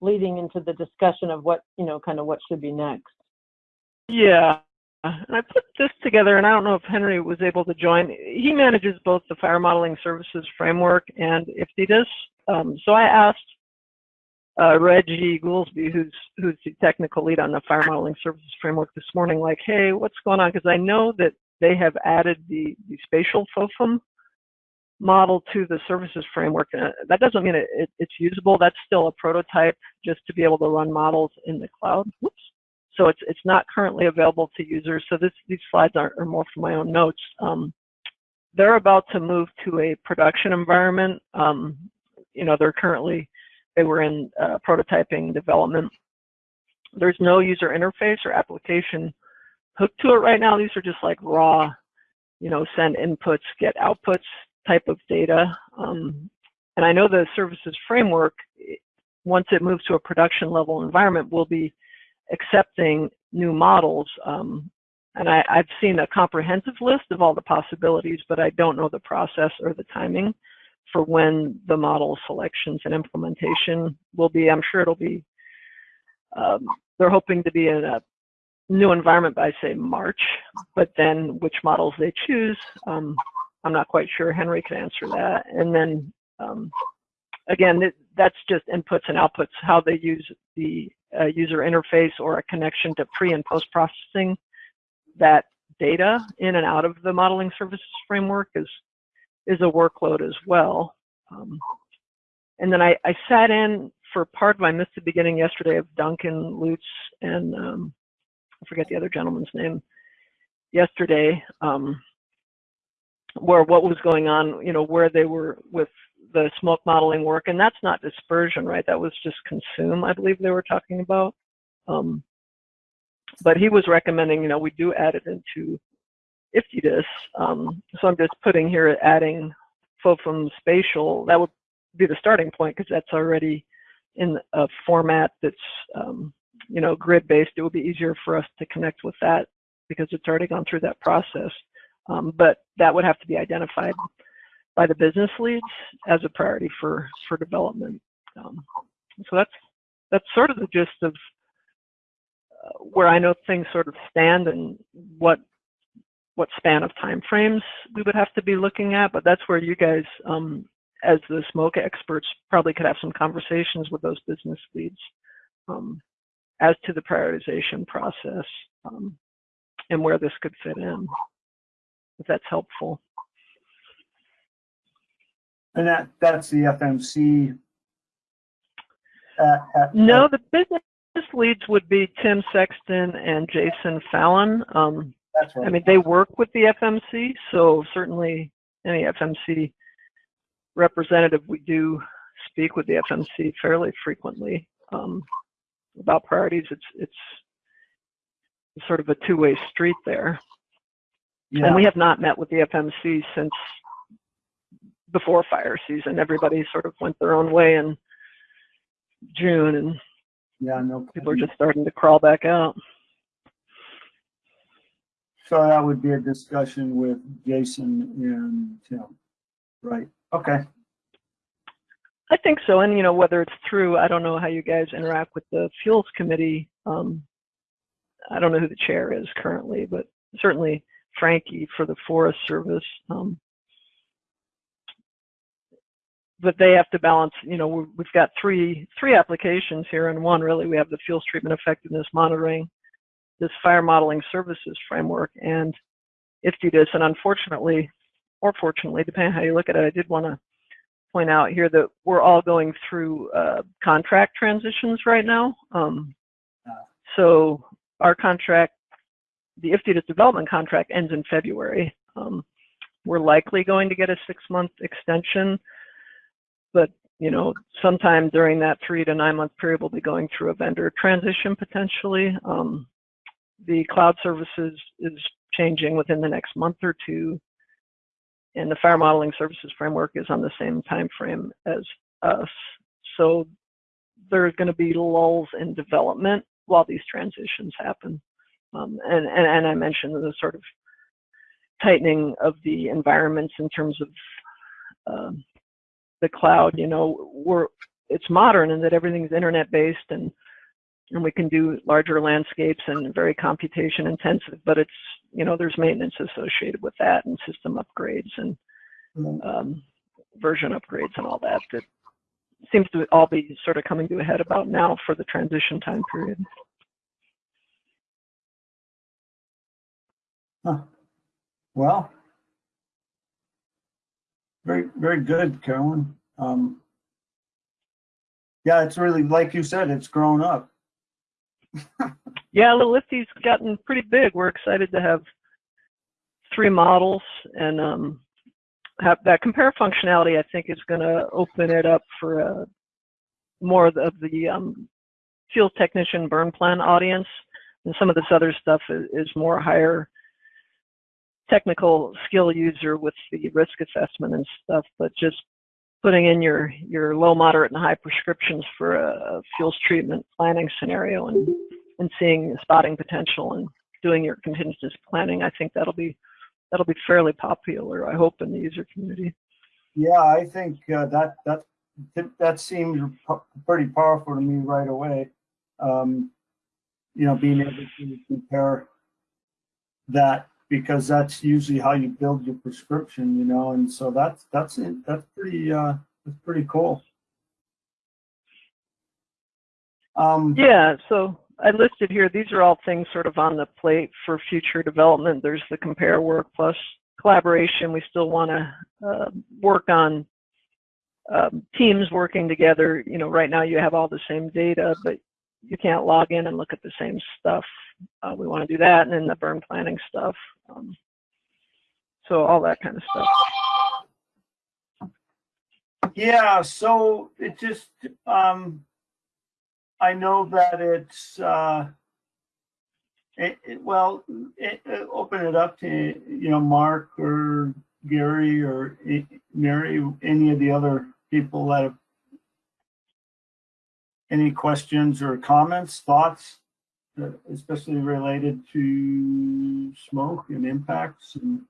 leading into the discussion of what, you know, kind of what should be next. Yeah. And I put this together, and I don't know if Henry was able to join. He manages both the fire modeling services framework and IFTDIS. Um, so I asked uh, Reggie Goolsby, who's who's the technical lead on the fire modeling services framework this morning, like, hey, what's going on? Because I know that they have added the, the spatial FOFEM model to the services framework. Uh, that doesn't mean it, it, it's usable. That's still a prototype just to be able to run models in the cloud. Whoops. So it's it's not currently available to users. So this these slides are, are more from my own notes. Um, they're about to move to a production environment. Um, you know, they're currently they were in uh, prototyping development. There's no user interface or application hooked to it right now. These are just like raw, you know, send inputs, get outputs type of data. Um, and I know the services framework, once it moves to a production level environment, will be accepting new models. Um, and I, I've seen a comprehensive list of all the possibilities, but I don't know the process or the timing for when the model selections and implementation will be. I'm sure it'll be, um, they're hoping to be in a new environment by say March, but then which models they choose, um, I'm not quite sure. Henry can answer that. And then um, again, that's just inputs and outputs, how they use the user interface or a connection to pre and post processing that data in and out of the modeling services framework is is a workload as well. Um, and then I, I sat in for part of, I missed the beginning yesterday of Duncan Lutes and um, I forget the other gentleman's name yesterday, um, where what was going on, you know, where they were with the smoke modeling work. And that's not dispersion, right? That was just consume, I believe they were talking about. Um, but he was recommending, you know, we do add it into IFTDIS. Um, so I'm just putting here adding FOFEM spatial. That would be the starting point because that's already in a format that's, um, you know, grid-based. It would be easier for us to connect with that because it's already gone through that process. Um, but that would have to be identified by the business leads as a priority for for development. Um, so that's that's sort of the gist of uh, where I know things sort of stand and what what span of time frames we would have to be looking at. But that's where you guys um, as the smoke experts, probably could have some conversations with those business leads um, as to the prioritization process um, and where this could fit in, if that's helpful. And that, that's the FMC. at- No, the business leads would be Tim Sexton and Jason Fallon. Um, That's I mean, they work with the FMC, so certainly any FMC representative, we do speak with the FMC fairly frequently um, about priorities. It's it's sort of a two-way street there, Yeah. and we have not met with the FMC since before fire season. Everybody sort of went their own way in June, and Yeah, no. people are just starting to crawl back out. So that would be a discussion with Jason and Tim. Right, okay. I think so. And, you know, whether it's through, I don't know how you guys interact with the fuels committee. Um, I don't know who the chair is currently, but certainly Frankie for the Forest Service. Um, but they have to balance, you know, we- we've got three, three applications here and one really, we have the fuels treatment effectiveness monitoring, this fire modeling services framework and IFTDIS. And unfortunately, or fortunately, depending how you look at it, I did want to point out here that we're all going through uh, contract transitions right now. Um, so our contract, the IFTDIS development contract ends in February. Um, we're likely going to get a six-month extension, but you know, sometime during that three to nine-month period, we'll be going through a vendor transition potentially. Um, the cloud services is changing within the next month or two and the fire modeling services framework is on the same time frame as us. So there's going to be lulls in development while these transitions happen. Um, and, and, and I mentioned the sort of tightening of the environments in terms of um, the cloud. You know, we're it's modern in that everything's internet based and and we can do larger landscapes and very computation intensive, but it's, you know, there's maintenance associated with that and system upgrades and um, version upgrades and all that that seems to all be sort of coming to a head about now for the transition time period. Well, very, very good, Carolyn. Um, yeah, it's really, like you said, it's grown up. Yeah, the Lifty's gotten pretty big. We're excited to have three models and um, have that compare functionality. I think is going to open it up for uh, more of the, um, field technician burn plan audience, and some of this other stuff is, is more higher technical skill user with the risk assessment and stuff. But just putting in your your low, moderate, and high prescriptions for a fuels treatment planning scenario and and seeing spotting potential and doing your contingency planning, I think that'll be that'll be fairly popular. I hope in the user community. Yeah, I think uh, that that that seemed pretty powerful to me right away. Um, you know, being able to compare that because that's usually how you build your prescription, you know, and so that's that's it. That's pretty uh, that's pretty cool. Um, Yeah, so I listed here, these are all things sort of on the plate for future development. There's the compare work plus collaboration. We still want to uh, work on um, teams working together. You know, right now you have all the same data, but you can't log in and look at the same stuff. Uh, we want to do that, and then the burn planning stuff. Um, so all that kind of stuff. Yeah, so it just, um, I know that it's, uh, it, it, well, it, open it up to, you know, Mark or Gary or Mary, any of the other people that have any questions or comments, thoughts, especially related to smoke and impacts and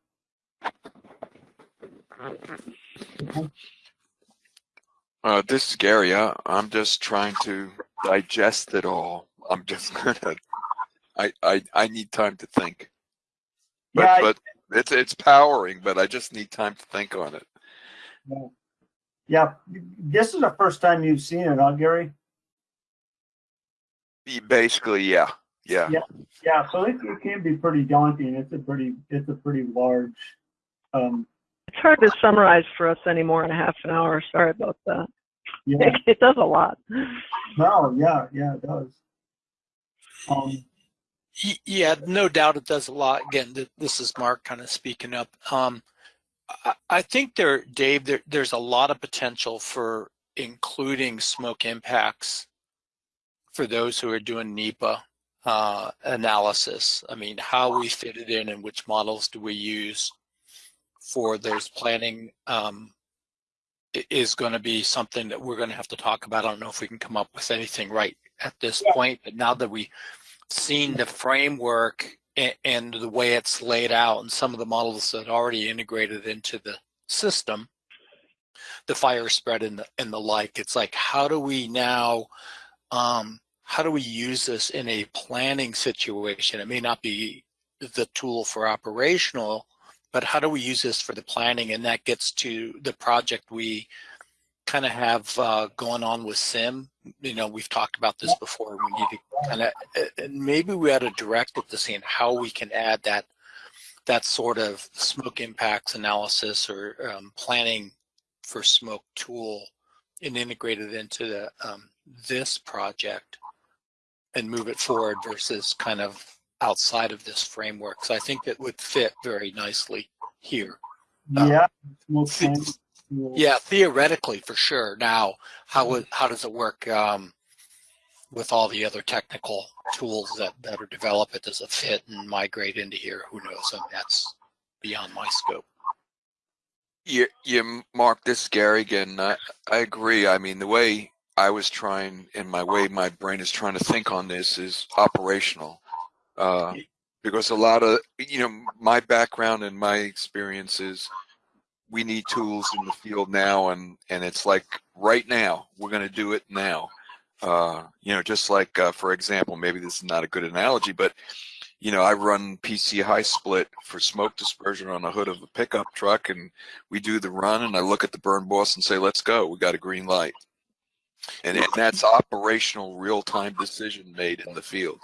Uh, this is Gary. I, I'm just trying to digest it all. I'm just gonna. I I I need time to think. But Yeah, I- but it's it's powering. But I just need time to think on it. Yeah, this is the first time you've seen it, huh, Gary? Basically, yeah, yeah. Yeah. Yeah, so it, it can be pretty daunting. It's a pretty, it's a pretty large, um, It's hard to summarize for us anymore in a half an hour. Sorry about that. yeah, It, it does a lot. no, yeah, yeah, it does. Um, Y- Yeah, no doubt it does a lot. Again, this is Mark kind of speaking up. Um, I, I think there, Dave, there, there's a lot of potential for including smoke impacts for those who are doing NEPA uh, analysis. I mean, how we fit it in and which models do we use for those planning um, is going to be something that we're going to have to talk about. I don't know if we can come up with anything right at this point, but now that we've seen the framework and, and the way it's laid out and some of the models that are already integrated into the system, the fire spread and the, and the like, it's like, how do we now, um, how do we use this in a planning situation? It may not be the tool for operational, but how do we use this for the planning? And that gets to the project we kind of have uh, going on with SIM. You know, we've talked about this before. We need to kind of, and maybe we ought to direct it to seeing how we can add that that sort of smoke impacts analysis or um, planning for smoke tool and integrate it into the um, this project and move it forward versus kind of outside of this framework. So I think it would fit very nicely here. Um, yeah. smoke the- tank, yeah. Yeah, theoretically for sure. Now, how would how does it work um, with all the other technical tools that that are developed? Does it fit and migrate into here? Who knows? And that's beyond my scope. Yeah, yeah, Mark, this is Gary again. I, I agree. I mean, the way I was trying, and my way my brain is trying to think on this is operational. Uh, because a lot of, you know, my background and my experiences, we need tools in the field now, and and it's like right now we're going to do it now. Uh, you know, just like uh, for example, maybe this is not a good analogy, but you know, I run PC HYSPLIT for smoke dispersion on the hood of a pickup truck, and we do the run, and I look at the burn boss and say, "Let's go. We got a green light." And, and that's operational, real-time decision made in the field.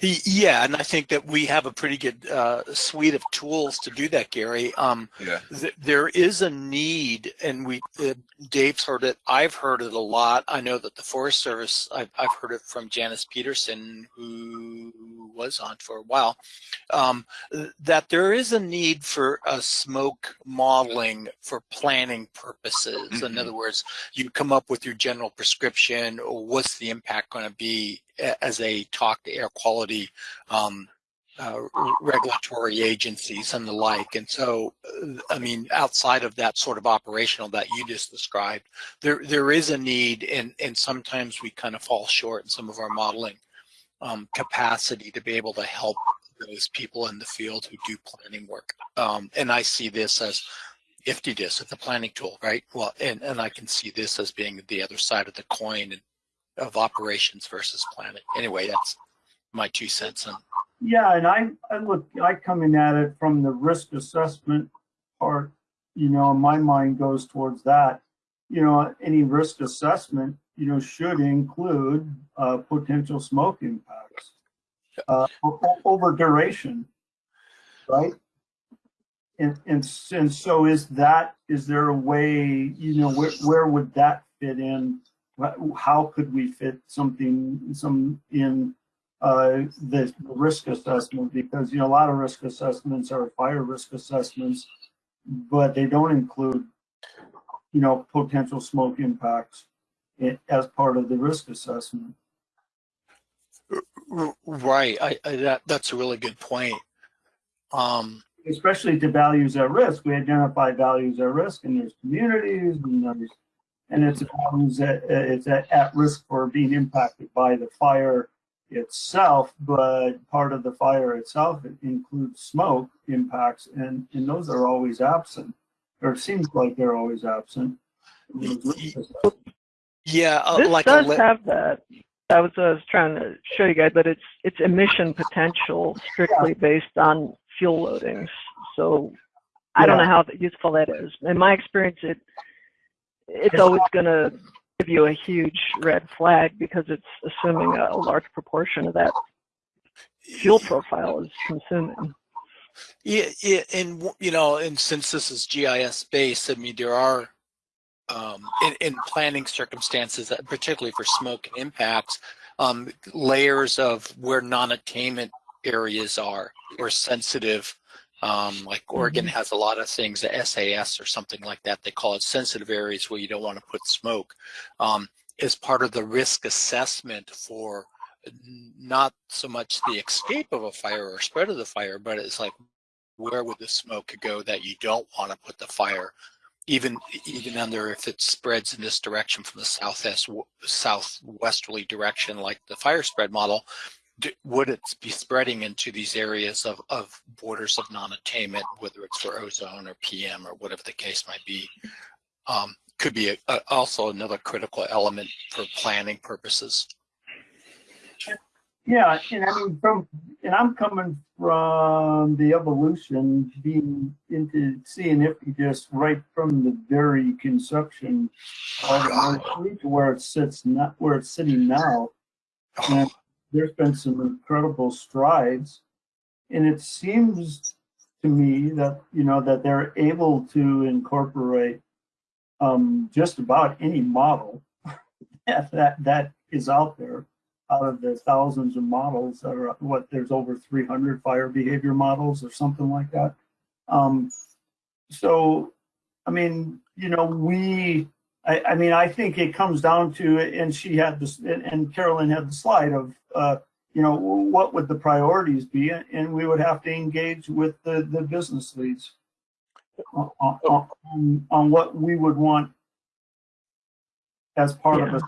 Yeah, and I think that we have a pretty good uh, suite of tools to do that, Gary. Um, Yeah. th- there is a need, and we uh, Dave's heard it. I've heard it a lot. I know that the Forest Service. I've, I've heard it from Janice Peterson, who was on for a while. Um, that there is a need for a smoke modeling for planning purposes. In Mhm. other words, you come up with your general prescription. What's the impact going to be as they talk to air quality um, uh, regulatory agencies and the like. And so, I mean, outside of that sort of operational that you just described, there there is a need, and and sometimes we kind of fall short in some of our modeling um, capacity to be able to help those people in the field who do planning work. Um, and I see this as IFTDIS, it's a planning tool, right? Well, and, and I can see this as being the other side of the coin of operations versus planning. Anyway, that's my two cents on Yeah, and I, I look, I come in at it from the risk assessment part, you know, my mind goes towards that. You know, any risk assessment, you know, should include, uh, potential smoke impacts. Uh, over duration, right? And, and, and so is that, is there a way, you know, where, where would that fit in? How could we fit something, some in uh, the risk assessment because you know a lot of risk assessments are fire risk assessments, but they don't include you know potential smoke impacts as part of the risk assessment. Right. I, I that that's a really good point. Um, Especially to values at risk, we identify values at risk, and there's communities, and there's and it's values that uh, it's at, at risk for being impacted by the fire itself, but part of the fire itself includes smoke impacts, and, and those are always absent, or it seems like they're always absent. yeah, uh, This like does a, have that. I was, I was trying to show you guys but it's it's emission potential strictly based on fuel loadings. So I don't know how useful that is. In my experience, it it's always going to give you a huge red flag because it's assuming a, a large proportion of that fuel profile is consuming. Yeah, yeah, and you know, and since this is GIS based, I mean, there are um, in, in planning circumstances, uh, particularly for smoke and impacts, um, layers of where non-attainment areas are or sensitive. Um, like Oregon has a lot of things, the SAS or something like that. They call it sensitive areas where you don't want to put smoke. Um, as part of the risk assessment for not so much the escape of a fire or spread of the fire, but it's like where would the smoke go that you don't want to put the fire, even even under if it spreads in this direction from the southwest southwesterly direction, like the fire spread model. Would it be spreading into these areas of, of borders of non-attainment, whether it's for ozone or PM or whatever the case might be? Um, could be a, a, also another critical element for planning purposes. Yeah, and I mean, from, and I'm coming from the evolution, being into seeing if you just right from the very conception of North to where it sits, not where it's sitting now. And there's been some incredible strides. And it seems to me that, you know, that they're able to incorporate um, just about any model that, that, is out there out of the thousands of models that are, what, there's over 300 fire behavior models or something like that. Um, so, I mean, you know, we, I, I mean, I think it comes down to, and she had this, and, and Carolyn had the slide of, uh, you know, what would the priorities be? And we would have to engage with the, the business leads on, on, on- on what we would want as part of a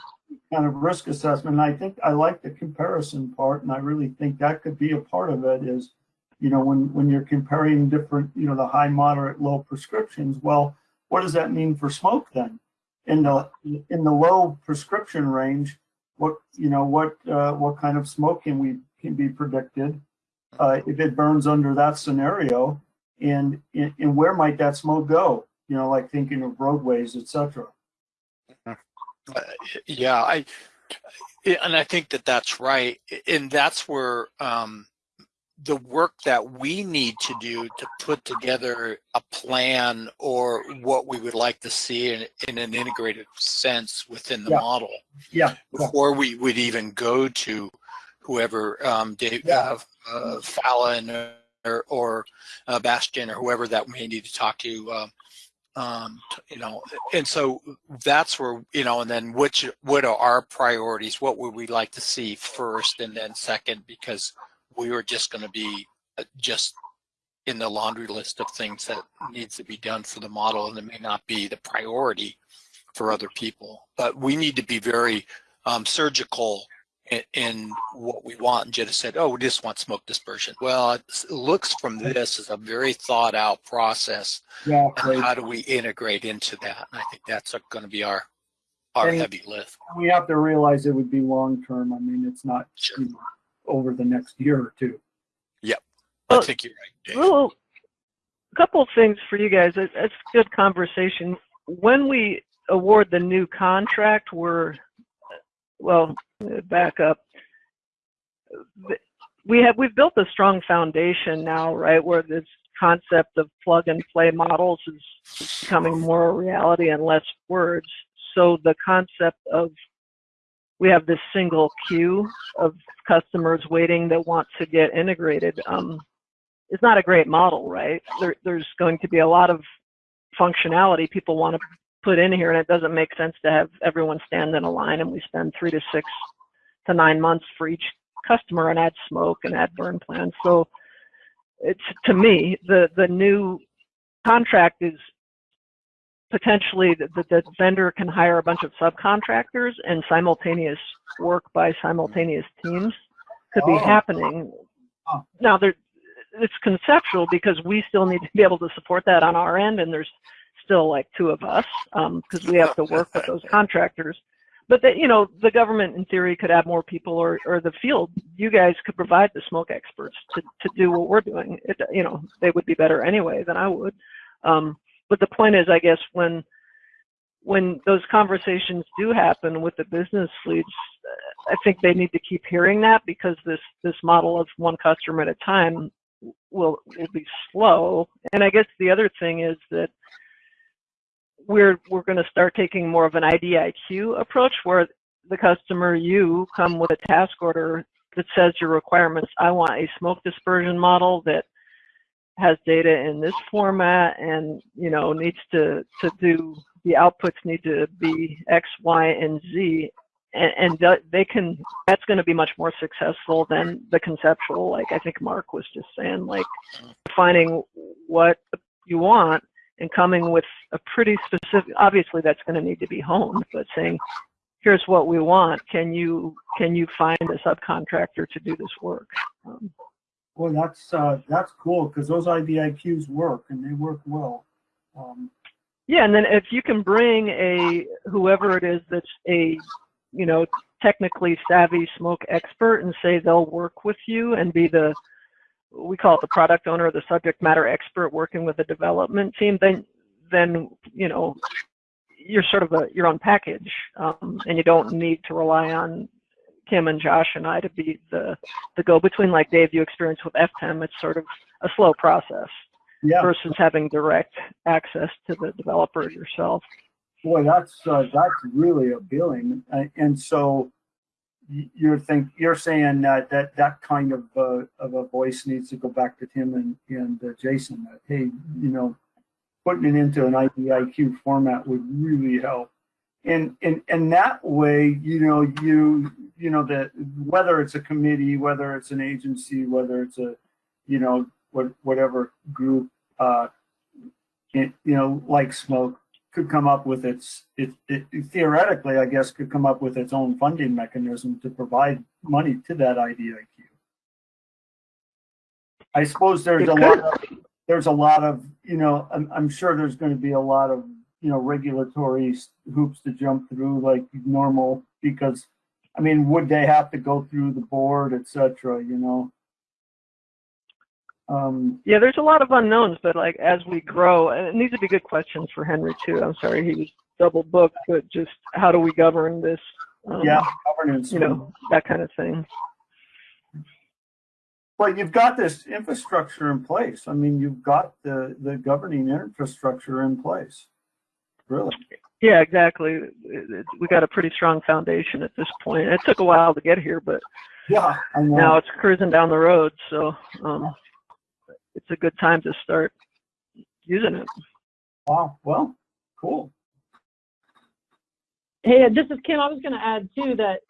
kind of risk assessment. And I think I like the comparison part, and I really think that could be a part of it is, you know, when, when you're comparing different, you know, the high, moderate, low prescriptions, well, what does that mean for smoke then? In the, in the low prescription range, what, you know, what, uh, what kind of smoke can we, can be predicted? Uh, if it burns under that scenario, and, and where might that smoke go? You know, like thinking of roadways, etc. Uh, yeah, I and I think that that's right, and that's where um, the work that we need to do to put together a plan or what we would like to see in, in an integrated sense within the Yeah. model Yeah, yeah. before we would even go to whoever um, Dave Yeah. uh, uh, Fallon or, or uh, Bastion or whoever that we need to talk to. Um, um, you know, and so that's where you know, and then which what are our priorities? What would we like to see first, and then second? Because we were just going to be uh, just in the laundry list of things that needs to be done for the model, and it may not be the priority for other people. But we need to be very um, surgical in, in what we want. And Jetta said, "Oh, we just want smoke dispersion." Well, it looks from this as a very thought out process Yeah, and how do we integrate into that? And I think that's going to be our our And- heavy lift. we have to realize it would be long-term. I mean, it's not Sure. you know, over the next year or two. I Well, think you're right, Dave. Well, a couple of things for you guys. That's good conversation. When we award the new contract, we're, well, back up. We have, we've built a strong foundation now, right, where this concept of plug and play models is becoming more a reality and less words. So the concept of we have this single queue of customers waiting that want to get integrated. Um, it's not a great model, right? There, there's going to be a lot of functionality people want to put in here, and it doesn't make sense to have everyone stand in a line and we spend three to six to nine months for each customer and add smoke and add burn plans. So it's to me the the new contract is potentially that the, the vendor can hire a bunch of subcontractors and simultaneous work by simultaneous teams could be Oh. happening. Huh. Now there it's conceptual because we still need to be able to support that on our end and there's still like two of us because we have to work with those contractors but that you know the government in theory could add more people or, or the field you guys could provide the smoke experts to, to do what we're doing it, you know they would be better anyway than i would um, but the point is i guess when when those conversations do happen with the business leads, I think they need to keep hearing that because this this model of one customer at a time will will be slow. And I guess the other thing is that we're we're going to start taking more of an IDIQ approach where the customer you come with a task order that says your requirements. I want a smoke dispersion model that has data in this format and you know needs to to do the outputs need to be X, Y, and Z, and, and they can. That's going to be much more successful than the conceptual. Like I think Mark was just saying, like finding what you want and coming with a pretty specific. Obviously, that's going to need to be honed, but saying, "Here's what we want. Can you can you find a subcontractor to do this work?" Um, Well, that's, uh, that's cool, because those IDIQs work, and they work well. Um, Yeah, and then if you can bring a whoever it is that's a you know technically savvy smoke expert and say they'll work with you and be the we call it the product owner, the subject matter expert working with the development team, then then you know you're sort of a your own package, um, and you don't need to rely on Kim and Josh and I to be the the go between. Like Dave, you experience with FTEM, it's sort of a slow process Yeah, versus having direct access to the developer yourself. boy, that's, uh, that's really appealing. Uh, And so you're think, you're saying that, that, that kind of, uh, of a voice needs to go back to Tim and, and uh, Jason, that, hey, you know, putting it into an IDIQ format would really help. And, and, and that way, you know, you, you know, that whether it's a committee, whether it's an agency, whether it's a, you know, what, whatever group, uh, it, you know, like smoke, could come up with its, it, it theoretically, I guess, could come up with its own funding mechanism to provide money to that IDIQ. I suppose there's It a could. lot of, there's a lot of, you know, I'm, I'm sure there's going to be a lot of, you know, regulatory hoops to jump through like normal, because, I mean, would they have to go through the board, et cetera, you know? Um, Yeah, there's a lot of unknowns, but like as we grow, and these would be good questions for Henry too. I'm sorry he was double booked, but just how do we govern this? Um, yeah, governance. you know that kind of thing. But you've got this infrastructure in place. I mean, you've got the, the governing infrastructure in place. Really? Yeah, exactly. It- it- we got a pretty strong foundation at this point. It took a while to get here, but Yeah, I know. now it's cruising down the road. So um, it's a good time to start using it. Wow. Well, cool. Hey, this is Kim. I was going to add too that,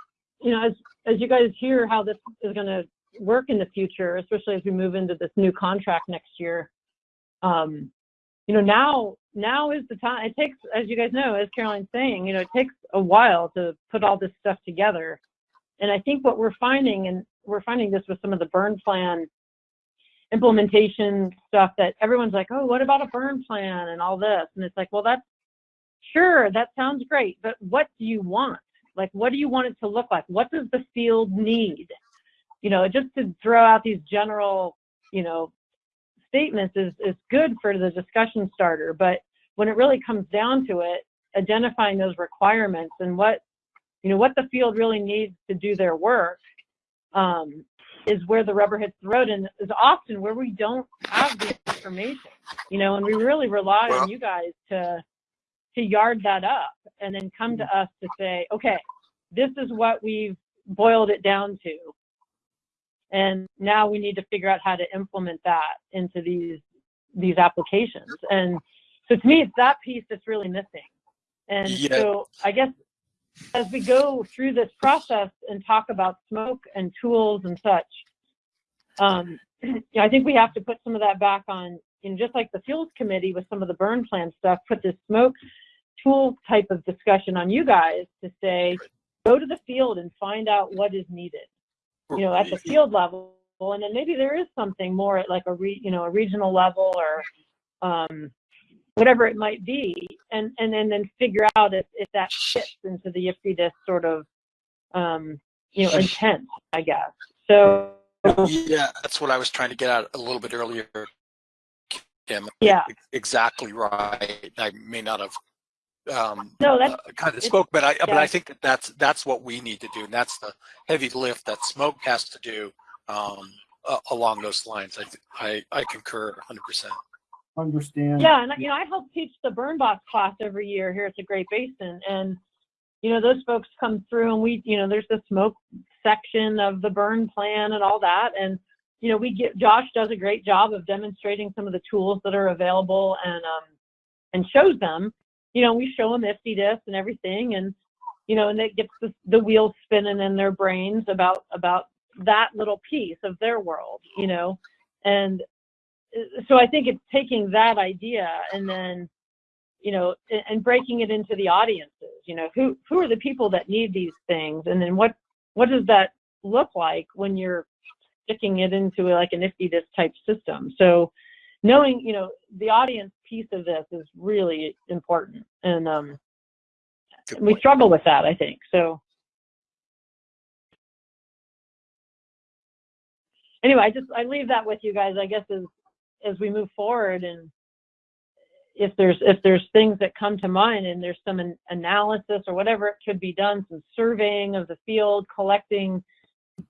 you know, as as you guys hear how this is going to work in the future, especially as we move into this new contract next year, um, you know, now now is the time. It takes, as you guys know, as Caroline's saying, you know, it takes a while to put all this stuff together. And I think what we're finding, and we're finding this with some of the burn plan implementation stuff, that everyone's like, oh, what about a burn plan and all this? And it's like, well, that's sure, that sounds great, but what do you want? Like, what do you want it to look like? What does the field need? You know, just to throw out these general, you know, statements is, is good for the discussion starter. But when it really comes down to it, identifying those requirements and what, you know, what the field really needs to do their work um, is where the rubber hits the road and is often where we don't have the information, you know, and we really rely Well- on you guys to, to yard that up and then come to us to say, okay, this is what we've boiled it down to. And now we need to figure out how to implement that into these these applications. And so to me, it's that piece that's really missing. And Yeah. so I guess as we go through this process and talk about smoke and tools and such, um, I think we have to put some of that back on, you know, just like the fuels committee with some of the burn plan stuff, put this smoke tool type of discussion on you guys to say, go to the field and find out what is needed, you know, at the field level. And then maybe there is something more at like a re, you know, a regional level or, um, whatever it might be, and and then then figure out if, if that fits into the IFTDIS sort of um, you know intent, I guess. So Yeah, that's what I was trying to get at a little bit earlier. Kim. Yeah. Exactly right. I may not have um, No, that's, uh, kind of it's- spoke, but I, but. I think that that's, that's what we need to do. And that's the heavy lift that smoke has to do, um, a- along those lines. I, I, I concur hundred percent. Understand. Yeah, and you know, I help teach the burn boss class every year here at the Great Basin, and you know, those folks come through, and we, you know, there's the smoke section of the burn plan and all that, and you know, we get Josh does a great job of demonstrating some of the tools that are available and um and shows them. You know, we show them IFTDIS and everything, and you know, and it gets the, the wheels spinning in their brains about about that little piece of their world, you know, and uh, so I think it's taking that idea and then, you know, and breaking it into the audiences. You know, who who are the people that need these things, and then what what does that look like when you're sticking it into like an IFTDIS type system? So, knowing you know the audience piece of this is really important, and um, we struggle with that, I think. So. Anyway, I just I leave that with you guys. I guess as as we move forward and if there's if there's things that come to mind and there's some an- analysis or whatever it could be done some surveying of the field collecting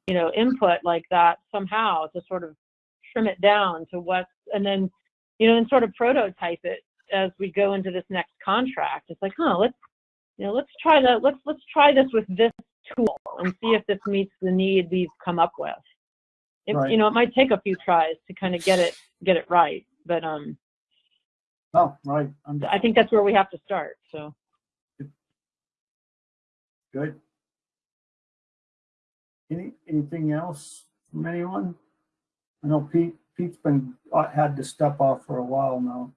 you know input like that somehow to sort of trim it down to what and then you know and sort of prototype it as we go into this next contract it's like huh let's you know let's try that let's let's try this with this tool and see if this meets the need we've come up with it, Right. you know it might take a few tries to kind of get it get it right but um Oh, right. I'm I think that's where we have to start. So good. Any, anything else from anyone? I know Pete, Pete's been, uh, had to step off for a while now.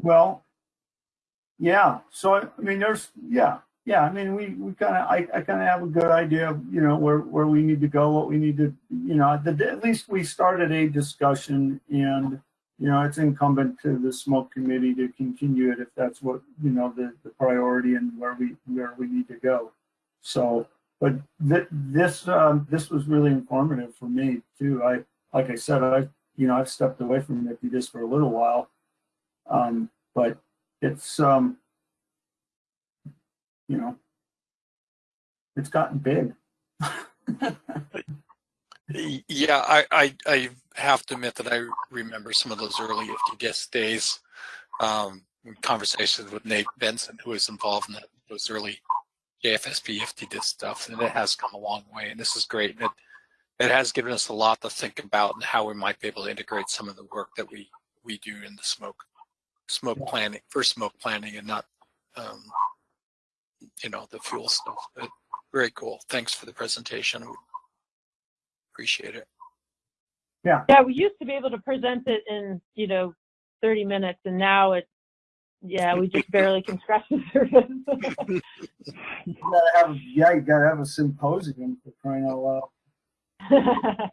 Well, yeah, so, I mean, there's, yeah, yeah, I mean, we, we kind of, I, I kind of have a good idea of, you know, where, where we need to go, what we need to, you know, the, at least we started a discussion and, you know, it's incumbent to the smoke committee to continue it if that's what, you know, the, the priority and where we, where we need to go. So, but th- this, um, this was really informative for me too. I, like I said, I, you know, I've stepped away from it just for a little while. Um, but it's, um, you know, it's gotten big. Yeah, I, I, I have to admit that I remember some of those early IFTDIS days, um, conversations with Nate Benson, who was involved in that, those early JFSP IFTDIS stuff, and it has come a long way, and this is great. And it, it has given us a lot to think about and how we might be able to integrate some of the work that we, we do in the smoke, smoke planning, for smoke planning and not, um, you know, the fuel stuff. But very cool. Thanks for the presentation. Appreciate it. yeah, Yeah, we used to be able to present it in you know 30 minutes, and now it yeah we just barely can scratch the surface. You gotta have, yeah, you gotta have a symposium for crying out loud.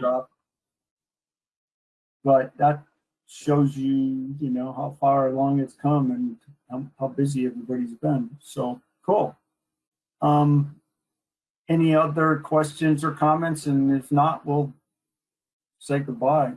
But that shows you, you know, how far along it's come and how, how busy everybody's been. So cool. Um, any other questions or comments? And if not, we'll say goodbye.